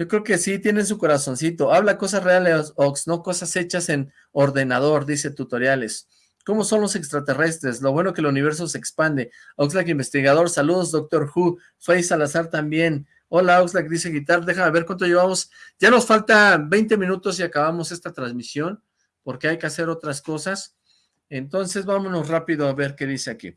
Yo creo que sí, tienen su corazoncito. Habla cosas reales, Ox, no cosas hechas en ordenador, dice tutoriales. ¿Cómo son los extraterrestres? Lo bueno que el universo se expande. Oxlack investigador, saludos, Doctor Who. Faye Salazar también. Hola, Oxlack, dice Guitar. Déjame ver cuánto llevamos. Ya nos falta 20 minutos y acabamos esta transmisión, porque hay que hacer otras cosas. Entonces, vámonos rápido a ver qué dice aquí.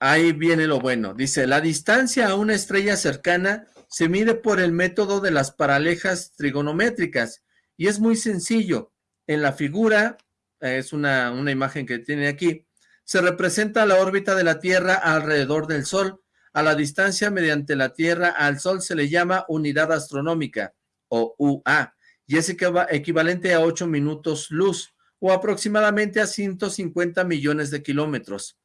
Ahí viene lo bueno. Dice, la distancia a una estrella cercana se mide por el método de las paralejas trigonométricas y es muy sencillo. En la figura, es una, una imagen que tiene aquí, Se representa la órbita de la Tierra alrededor del Sol. A la distancia mediante la Tierra al Sol se le llama unidad astronómica, o UA, y es equivalente a 8 minutos luz, o aproximadamente a 150 millones de kilómetros.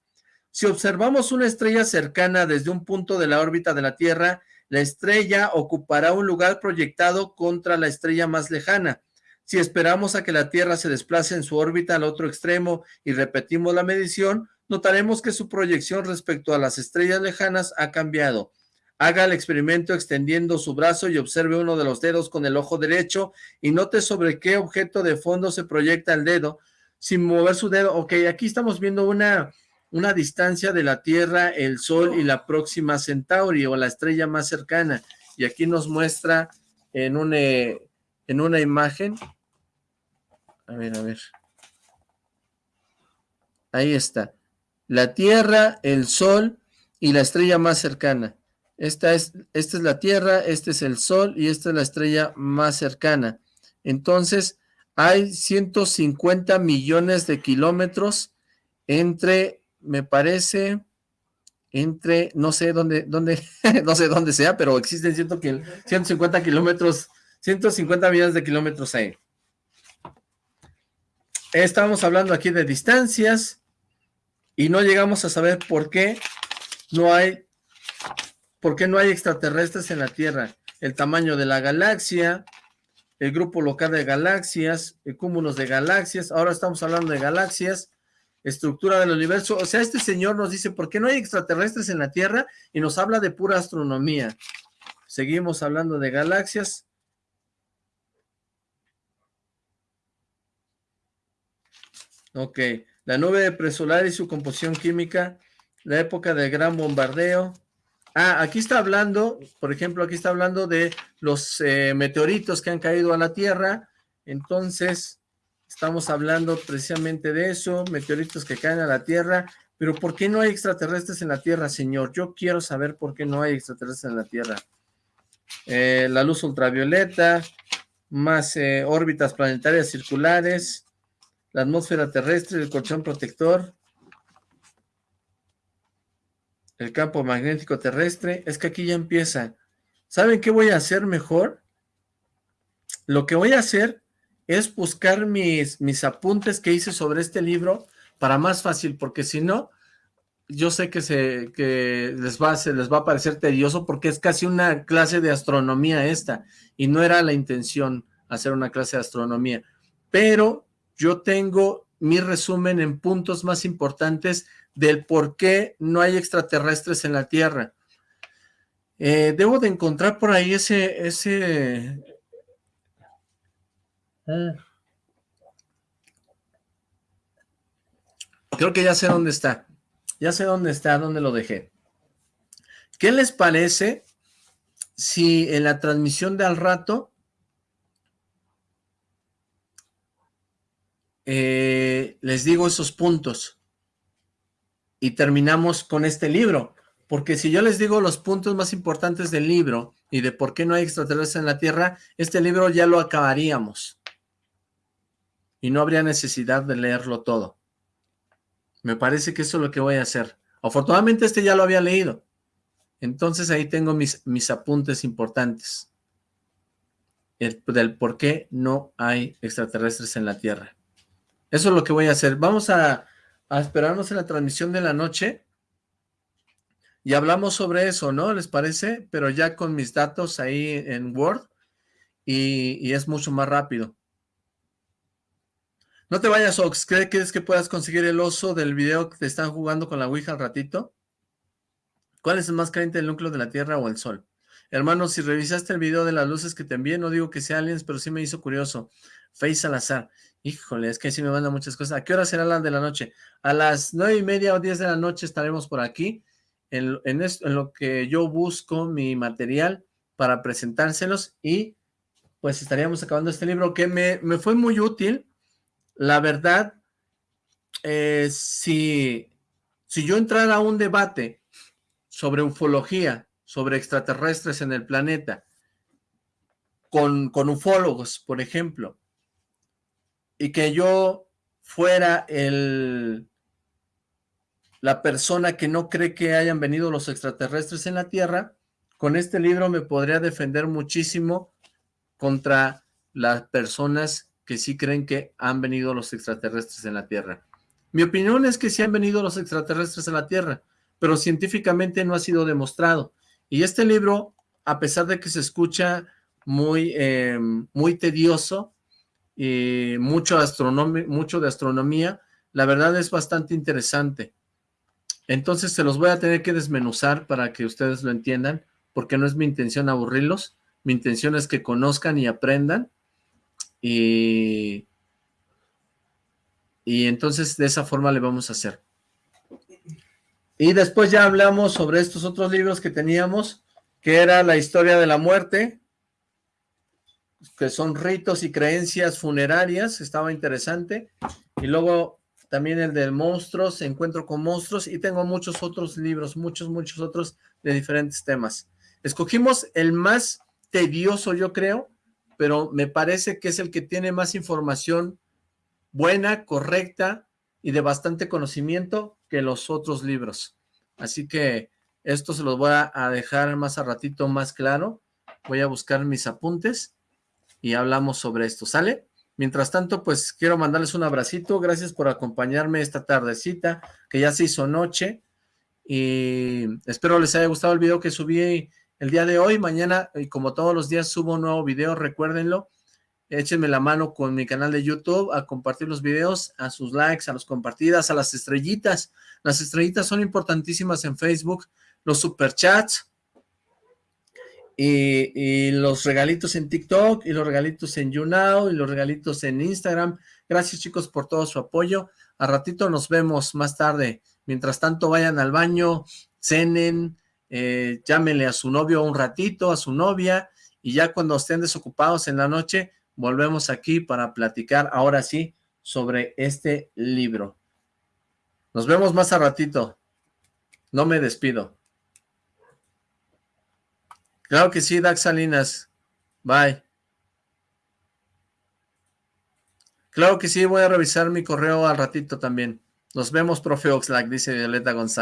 Si observamos una estrella cercana desde un punto de la órbita de la Tierra, la estrella ocupará un lugar proyectado contra la estrella más lejana. Si esperamos a que la Tierra se desplace en su órbita al otro extremo y repetimos la medición, notaremos que su proyección respecto a las estrellas lejanas ha cambiado. Haga el experimento extendiendo su brazo y observe uno de los dedos con el ojo derecho y note sobre qué objeto de fondo se proyecta el dedo sin mover su dedo. Ok, aquí estamos viendo una, una distancia de la Tierra, el Sol y la próxima Centauri o la estrella más cercana. Y aquí nos muestra en una, en una imagen a ver, a ver. Ahí está. La Tierra, el Sol y la estrella más cercana. Esta es, esta es la Tierra, este es el Sol y esta es la estrella más cercana. Entonces, hay 150 millones de kilómetros entre, me parece, entre, no sé dónde, dónde, no sé dónde sea, pero existen 150 kilómetros, 150 millones de kilómetros ahí. Estamos hablando aquí de distancias y no llegamos a saber por qué no hay, por qué no hay extraterrestres en la Tierra. El tamaño de la galaxia, el grupo local de galaxias, cúmulos de galaxias. Ahora estamos hablando de galaxias, estructura del universo. O sea, este señor nos dice, ¿por qué no hay extraterrestres en la Tierra? Y nos habla de pura astronomía. Seguimos hablando de galaxias. Ok, la nube presolar y su composición química, la época del gran bombardeo. Ah, aquí está hablando, por ejemplo, aquí está hablando de los eh, meteoritos que han caído a la Tierra. Entonces, estamos hablando precisamente de eso, meteoritos que caen a la Tierra. Pero ¿por qué no hay extraterrestres en la Tierra, señor? Yo quiero saber por qué no hay extraterrestres en la Tierra. Eh, la luz ultravioleta, más eh, órbitas planetarias circulares, la atmósfera terrestre, el colchón protector, el campo magnético terrestre, es que aquí ya empieza. ¿Saben qué voy a hacer mejor? Lo que voy a hacer es buscar mis, mis apuntes que hice sobre este libro para más fácil, porque si no, yo sé que, se, que les, va, se les va a parecer tedioso porque es casi una clase de astronomía esta, y no era la intención hacer una clase de astronomía, pero yo tengo mi resumen en puntos más importantes del por qué no hay extraterrestres en la Tierra. Eh, debo de encontrar por ahí ese... ese Creo que ya sé dónde está. Ya sé dónde está, dónde lo dejé. ¿Qué les parece si en la transmisión de al rato Eh, les digo esos puntos y terminamos con este libro, porque si yo les digo los puntos más importantes del libro y de por qué no hay extraterrestres en la Tierra, este libro ya lo acabaríamos y no habría necesidad de leerlo todo. Me parece que eso es lo que voy a hacer. Afortunadamente este ya lo había leído. Entonces ahí tengo mis, mis apuntes importantes. del por qué no hay extraterrestres en la Tierra. Eso es lo que voy a hacer. Vamos a, esperarnos en la transmisión de la noche y hablamos sobre eso, ¿no? ¿Les parece? Pero ya con mis datos ahí en Word y, es mucho más rápido. No te vayas, Ox. ¿Crees que puedas conseguir el oso del video que te están jugando con la Ouija al ratito? ¿Cuál es el más caliente, el núcleo de la Tierra o el Sol? Hermano, si revisaste el video de las luces que te envié, no digo que sea aliens, pero sí me hizo curioso. Face Salazar. Híjole, es que sí me manda muchas cosas. ¿A qué hora será la de la noche? A las nueve y media o diez de la noche estaremos por aquí, en, en, lo que yo busco mi material para presentárselos y pues estaríamos acabando este libro que me, me fue muy útil. La verdad, eh, si, si yo entrara a un debate sobre ufología, sobre extraterrestres en el planeta, con, con ufólogos, por ejemplo, y que yo fuera el, la persona que no cree que hayan venido los extraterrestres en la Tierra, con este libro me podría defender muchísimo contra las personas que sí creen que han venido los extraterrestres en la Tierra. Mi opinión es que sí han venido los extraterrestres en la Tierra, pero científicamente no ha sido demostrado. Y este libro, a pesar de que se escucha muy, eh, muy tedioso y mucho, mucho de astronomía, la verdad es bastante interesante. Entonces se los voy a tener que desmenuzar para que ustedes lo entiendan, porque no es mi intención aburrirlos, mi intención es que conozcan y aprendan, y, y entonces de esa forma le vamos a hacer. Y después ya hablamos sobre estos otros libros que teníamos, que era la historia de la muerte, que son ritos y creencias funerarias, estaba interesante. Y luego también el de monstruos, encuentro con monstruos, y tengo muchos otros libros, muchos, muchos otros de diferentes temas. Escogimos el más tedioso, yo creo, pero me parece que es el que tiene más información buena, correcta y de bastante conocimiento que los otros libros. Así que esto se los voy a dejar más a ratito más claro. Voy a buscar mis apuntes y hablamos sobre esto, ¿sale? Mientras tanto, pues quiero mandarles un abracito. Gracias por acompañarme esta tardecita, que ya se hizo noche. Y espero les haya gustado el video que subí el día de hoy. Mañana, y como todos los días, subo un nuevo video, recuérdenlo échenme la mano con mi canal de YouTube a compartir los videos, a sus likes, a las compartidas, a las estrellitas. Las estrellitas son importantísimas en Facebook, los superchats y, y los regalitos en TikTok y los regalitos en YouNow y los regalitos en Instagram. Gracias chicos por todo su apoyo. A ratito nos vemos más tarde. Mientras tanto vayan al baño, cenen, eh, llámenle a su novio un ratito, a su novia, y ya cuando estén desocupados en la noche, volvemos aquí para platicar ahora sí sobre este libro. Nos vemos más a ratito. No me despido. Claro que sí, Dax Salinas. Bye. Claro que sí, voy a revisar mi correo al ratito también. Nos vemos, profe Oxlack, dice Violeta González.